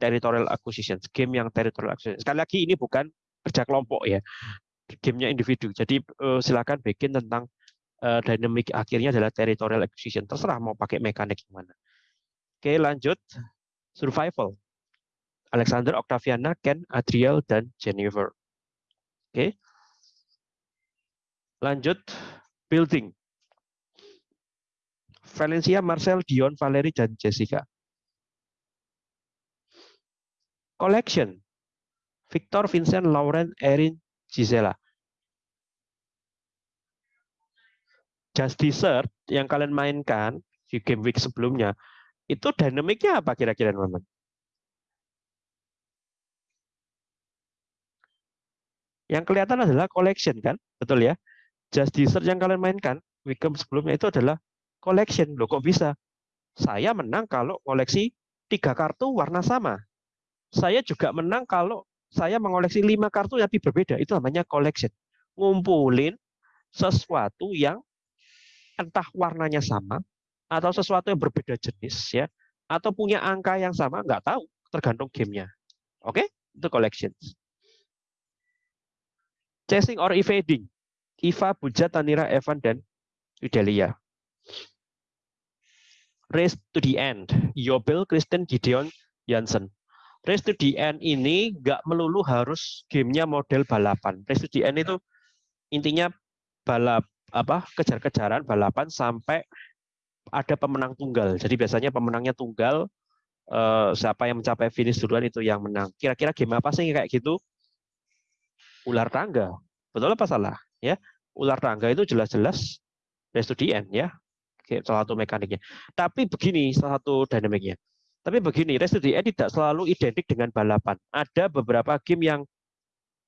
territorial acquisitions, game yang territorial acquisitions. Sekali lagi ini bukan kerja kelompok ya gamenya individu. Jadi uh, silakan bikin tentang uh, dynamic akhirnya adalah territorial acquisition. Terserah mau pakai mekanik gimana. Oke, lanjut. Survival. Alexander, Octaviana, Ken, Adriel, dan Jennifer. Oke. Lanjut. Building. Valencia, Marcel, Dion, Valerie, dan Jessica. Collection. Victor, Vincent, Lauren, Erin, Gisela. Just Dessert yang kalian mainkan di game week sebelumnya, itu dinamiknya apa kira-kira teman-teman? Yang kelihatan adalah collection kan, betul ya? Just Dessert yang kalian mainkan week sebelumnya itu adalah collection. Loh kok bisa? Saya menang kalau koleksi tiga kartu warna sama. Saya juga menang kalau saya mengoleksi lima kartu tapi berbeda. Itu namanya collection. Ngumpulin sesuatu yang entah warnanya sama atau sesuatu yang berbeda jenis ya atau punya angka yang sama nggak tahu tergantung gamenya oke okay? itu collections chasing or evading Iva, Buja, Tanira, Evan, dan Yudelia. Race to the end. Yobel, Kristen, Gideon, Jansen. Race to the end ini nggak melulu harus gamenya model balapan. Race to the end itu intinya balap apa kejar-kejaran balapan sampai ada pemenang tunggal. Jadi biasanya pemenangnya tunggal eh, siapa yang mencapai finish duluan itu yang menang. Kira-kira game apa sih kayak gitu? Ular tangga. Betul apa salah? Ya, ular tangga itu jelas-jelas race to the end ya. Salah satu mekaniknya. Tapi begini salah satu dinamiknya tapi begini, race to the end tidak selalu identik dengan balapan. Ada beberapa game yang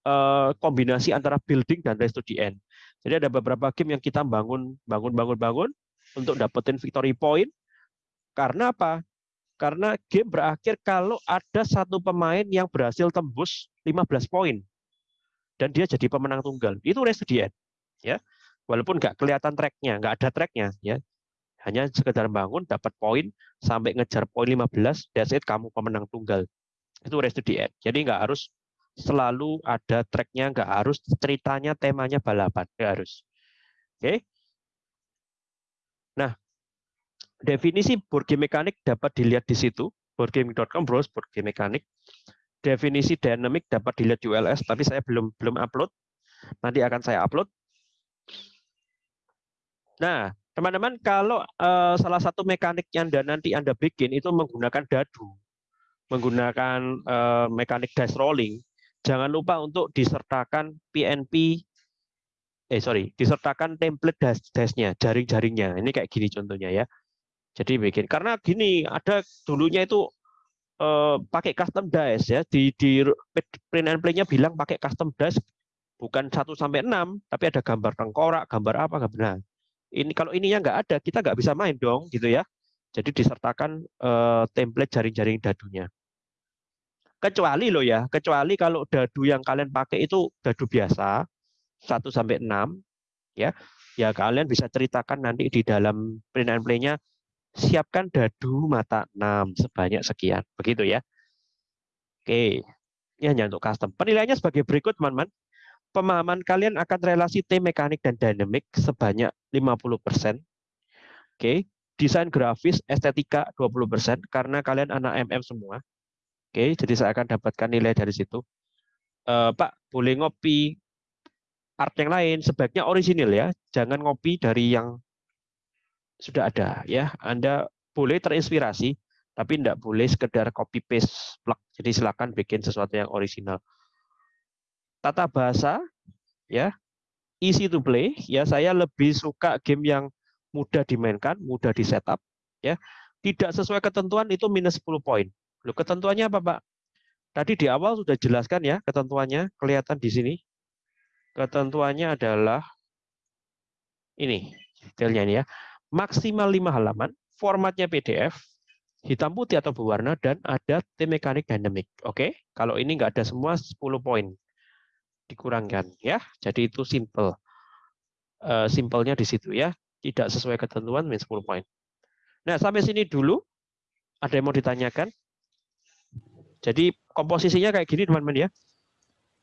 uh, kombinasi antara building dan race to the end. Jadi ada beberapa game yang kita bangun, bangun, bangun, bangun untuk dapetin victory point. Karena apa? Karena game berakhir kalau ada satu pemain yang berhasil tembus 15 poin dan dia jadi pemenang tunggal. Itu race to. Ya, walaupun nggak kelihatan tracknya, nggak ada tracknya, ya hanya sekedar bangun dapat poin sampai ngejar poin 15 that's kamu pemenang tunggal itu race to the end jadi nggak harus selalu ada tracknya nggak harus ceritanya temanya balapan nggak harus. Oke? Nah definisi board game mekanik dapat dilihat di situ. Boardgame.com browse board game mekanik. Definisi dynamic dapat dilihat di ULS tapi saya belum belum upload. Nanti akan saya upload. Nah Teman-teman, kalau uh, salah satu mekanik yang nanti Anda bikin itu menggunakan dadu, menggunakan uh, mekanik dice rolling, jangan lupa untuk disertakan PNP, eh sorry, disertakan template dice-nya, jaring-jaringnya. Ini kayak gini contohnya ya. Jadi bikin, karena gini, ada dulunya itu uh, pakai custom dice ya, di, di print and play-nya bilang pakai custom dice bukan 1 sampai 6, tapi ada gambar tengkorak, gambar apa, gambar nah ini kalau ininya nggak ada, kita nggak bisa main dong, gitu ya. Jadi disertakan uh, template jaring-jaring dadunya. Kecuali loh ya, kecuali kalau dadu yang kalian pakai itu dadu biasa, 1 sampai 6 ya. Ya kalian bisa ceritakan nanti di dalam print and play-nya siapkan dadu mata 6 sebanyak sekian. Begitu ya. Oke. Ini hanya untuk custom. Penilaiannya sebagai berikut, teman-teman. Pemahaman kalian akan relasi T mekanik dan dinamik sebanyak 50%. Oke, desain grafis, estetika 20% karena kalian anak MM semua. Oke, jadi saya akan dapatkan nilai dari situ. Eh, Pak, boleh ngopi art yang lain sebaiknya orisinil ya. Jangan ngopi dari yang sudah ada ya. Anda boleh terinspirasi tapi tidak boleh sekedar copy paste plug. Jadi silakan bikin sesuatu yang original. Tata bahasa ya, easy to play ya. Saya lebih suka game yang mudah dimainkan, mudah di setup ya. Tidak sesuai ketentuan itu minus 10 poin. Loh, ketentuannya apa, Pak? Tadi di awal sudah jelaskan ya ketentuannya, kelihatan di sini. Ketentuannya adalah ini, detailnya ini ya. Maksimal 5 halaman, formatnya PDF, hitam putih atau berwarna dan ada T mekanik dynamic. Oke, kalau ini nggak ada semua 10 poin dikurangkan ya. Jadi itu simple. Uh, simpelnya di situ ya. Tidak sesuai ketentuan min 10 poin. Nah, sampai sini dulu. Ada yang mau ditanyakan? Jadi komposisinya kayak gini teman-teman ya.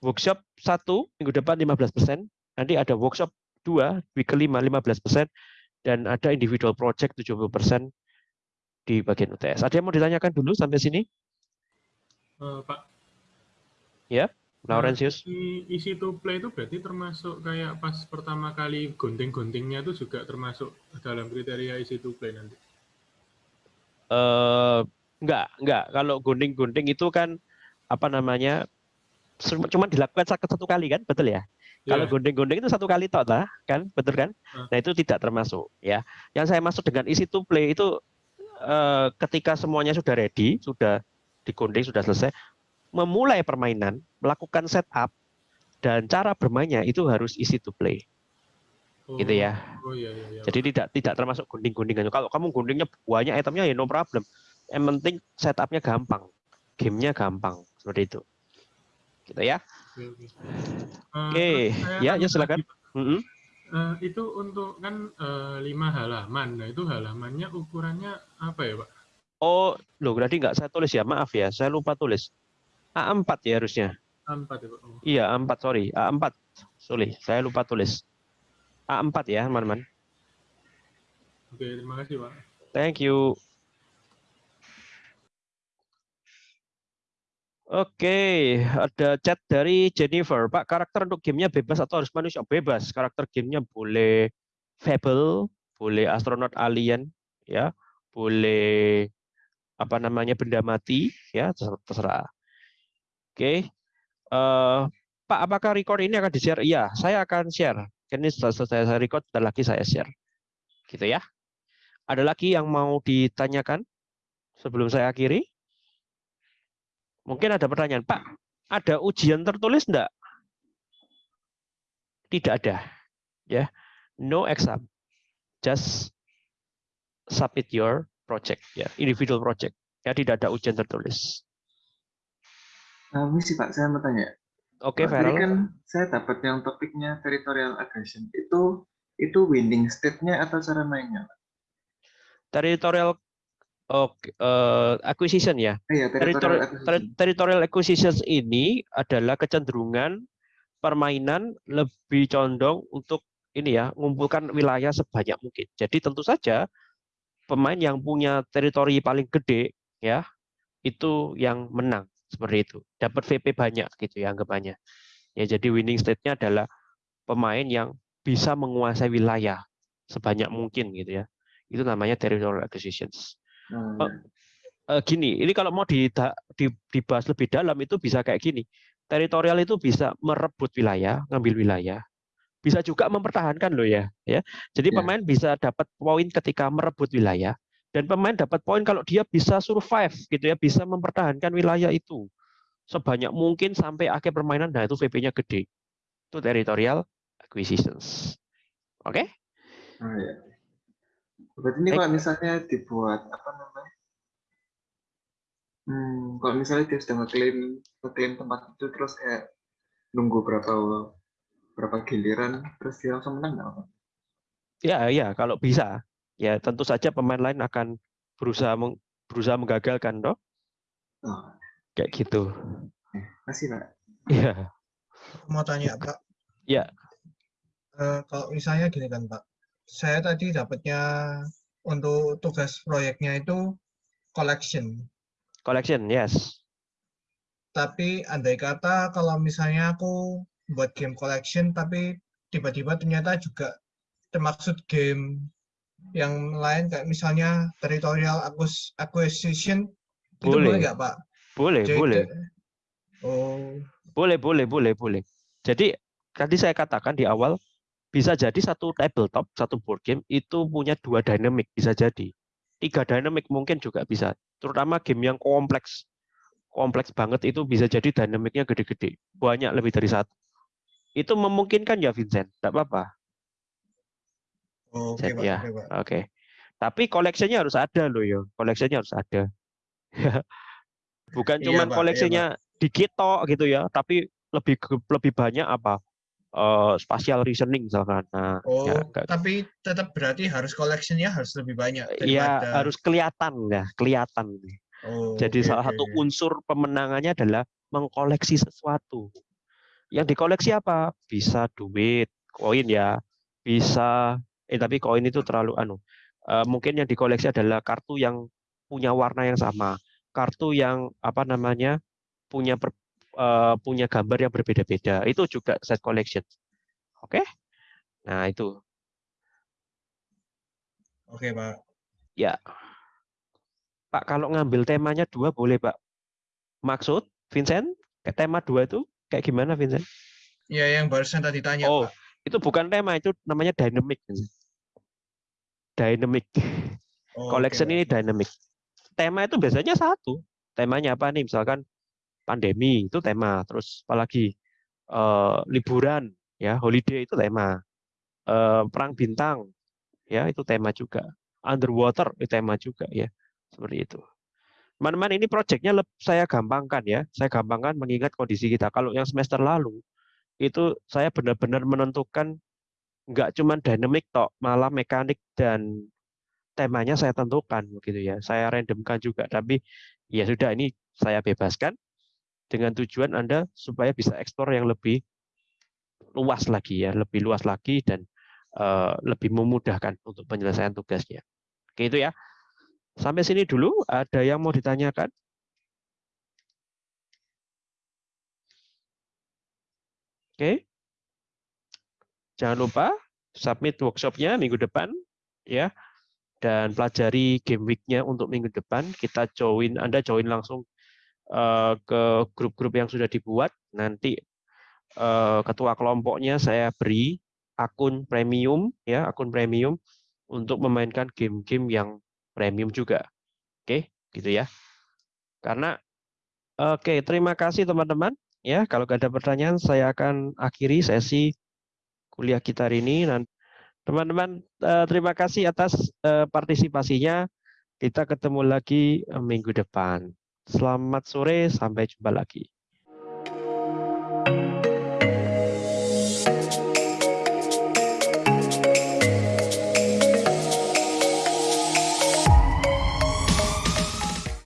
Workshop 1 minggu depan 15%, nanti ada workshop 2 week kelima 15% dan ada individual project 70% di bagian UTS. Ada yang mau ditanyakan dulu sampai sini? Uh, Pak. Ya, Laurentius. Nah, isi to play itu berarti termasuk kayak pas pertama kali gunting-guntingnya itu juga termasuk dalam kriteria isi to play nanti? Uh, enggak, enggak. Kalau gunting-gunting itu kan apa namanya cuma dilakukan satu kali kan, betul ya? Yeah. Kalau gunting-gunting itu satu kali toh, kan, betul kan? Uh. Nah itu tidak termasuk ya. Yang saya masuk dengan isi to play itu Eh, ketika semuanya sudah ready, sudah digunting, sudah selesai, memulai permainan, melakukan setup dan cara bermainnya itu harus easy to play. Oh, gitu ya. Oh, iya, iya, iya. Jadi tidak tidak termasuk gunting-guntingan. Kalau kamu guntingnya banyak itemnya ya no problem. Yang penting setupnya gampang, gamenya gampang seperti itu. Gitu ya. Oke, okay, okay. uh, ya ya silakan. Mm -hmm. Uh, itu untuk kan uh, lima halaman. Nah itu halamannya ukurannya apa ya Pak? Oh, loh berarti nggak saya tulis ya, maaf ya, saya lupa tulis. A4 ya harusnya. A4 ya Pak? Oh. Iya, A4, sorry. A4, sorry, saya lupa tulis. A4 ya, teman-teman. Oke, terima kasih Pak. Thank you. Oke, ada chat dari Jennifer. Pak, karakter untuk gamenya bebas atau harus manusia? Bebas. Karakter gamenya boleh Fable, boleh astronot alien, ya, boleh apa namanya benda mati, ya terserah. Oke, uh, Pak, apakah record ini akan di-share? Iya, saya akan share. Ini setelah saya record, dan lagi saya share. Gitu ya. Ada lagi yang mau ditanyakan sebelum saya akhiri? Mungkin ada pertanyaan, Pak, ada ujian tertulis enggak? Tidak ada. Ya. No exam. Just submit your project ya, individual project. Ya, tidak ada ujian tertulis. Nah, sih Pak, saya mau tanya. Oke, okay, Tadi kan saya dapat yang topiknya territorial aggression. Itu itu winning state-nya atau cara mainnya? Territorial Oke, uh, acquisition ya. Iya, territorial, acquisition. territorial acquisitions ini adalah kecenderungan permainan lebih condong untuk ini ya, mengumpulkan wilayah sebanyak mungkin. Jadi tentu saja pemain yang punya teritori paling gede ya, itu yang menang seperti itu. Dapat VP banyak gitu ya anggapannya. Ya, jadi winning state-nya adalah pemain yang bisa menguasai wilayah sebanyak mungkin gitu ya. Itu namanya territorial acquisitions. Hmm. Uh, gini, ini kalau mau di, di, dibahas lebih dalam itu bisa kayak gini. Teritorial itu bisa merebut wilayah, ngambil wilayah, bisa juga mempertahankan loh ya, ya. Jadi yeah. pemain bisa dapat poin ketika merebut wilayah dan pemain dapat poin kalau dia bisa survive gitu ya, bisa mempertahankan wilayah itu sebanyak mungkin sampai akhir permainan. Nah itu VP-nya gede. Itu territorial acquisitions. Oke? Okay? Oh, ya. Berarti ini kalau misalnya dibuat apa namanya? Hmm, kalau misalnya dia sudah ngeklaim ngeklaim tempat itu terus kayak nunggu berapa berapa giliran terus dia langsung menang nggak? Ya, ya kalau bisa. Ya tentu saja pemain lain akan berusaha meng, berusaha menggagalkan, toh. Oh. Kayak gitu. Masih Makasih, Pak. Iya. Mau tanya Pak. Ya. Eh, kalau misalnya gini kan Pak, saya tadi dapatnya untuk tugas proyeknya itu collection. Collection, yes. Tapi andai kata kalau misalnya aku buat game collection, tapi tiba-tiba ternyata juga termaksud game yang lain kayak misalnya territorial acquis- acquisition, itu boleh Boleh. nggak Pak? Boleh, Jadi- boleh. Oh, Boleh, boleh, boleh, boleh. Jadi tadi saya katakan di awal bisa jadi satu tabletop, satu board game itu punya dua dynamic bisa jadi. Tiga dynamic mungkin juga bisa. Terutama game yang kompleks. Kompleks banget itu bisa jadi dynamicnya gede-gede. Banyak lebih dari satu. Itu memungkinkan ya Vincent? Tidak apa-apa. oh, oke Pak, ya. oke. Oke. Tapi koleksinya harus ada loh ya. Koleksinya harus ada. Bukan Iya, cuma Pak, iya, koleksinya dikit tok gitu ya, tapi lebih lebih banyak apa? Eh spatial reasoning misalkan. Nah, Oh, ya, tapi tetap berarti harus collectionnya harus lebih banyak Iya daripada. harus kelihatan ya, kelihatan. Oh, Jadi oke, salah satu unsur pemenangannya adalah mengkoleksi sesuatu. Yang dikoleksi apa? Bisa duit, koin ya, bisa. Eh tapi koin itu terlalu anu. Eh, mungkin yang dikoleksi adalah kartu yang punya warna yang sama, kartu yang apa namanya punya per- eh, punya gambar yang berbeda-beda. Itu juga set collection. Oke? Nah itu. Oke, Pak. Ya. Pak, kalau ngambil temanya dua boleh, Pak. Maksud, Vincent, ke tema dua itu kayak gimana, Vincent? Ya, yang barusan tadi tanya, Oh, Pak. itu bukan tema, itu namanya dynamic. Dynamic. Oh, Collection Pak. ini dynamic. Tema itu biasanya satu. Temanya apa nih? Misalkan pandemi itu tema. Terus apalagi eh, liburan, ya, holiday itu tema. Eh, perang bintang, ya itu tema juga. Underwater itu tema juga, ya. Seperti itu. Teman-teman ini proyeknya saya gampangkan ya. Saya gampangkan mengingat kondisi kita. Kalau yang semester lalu itu saya benar-benar menentukan nggak cuman dynamic tok, malah mekanik dan temanya saya tentukan begitu ya. Saya randomkan juga, tapi ya sudah ini saya bebaskan dengan tujuan Anda supaya bisa eksplor yang lebih luas lagi ya, lebih luas lagi dan eh, lebih memudahkan untuk penyelesaian tugasnya. Oke itu ya. Sampai sini dulu, ada yang mau ditanyakan? Oke. Jangan lupa submit workshopnya minggu depan ya dan pelajari game week-nya untuk minggu depan. Kita join Anda join langsung ke grup-grup yang sudah dibuat. Nanti eh, ketua kelompoknya saya beri akun premium ya, akun premium untuk memainkan game-game yang premium juga. Oke, gitu ya. Karena oke, terima kasih teman-teman. Ya, kalau nggak ada pertanyaan, saya akan akhiri sesi kuliah kita hari ini. Teman-teman, eh, terima kasih atas eh, partisipasinya. Kita ketemu lagi eh, minggu depan. Selamat sore, sampai jumpa lagi.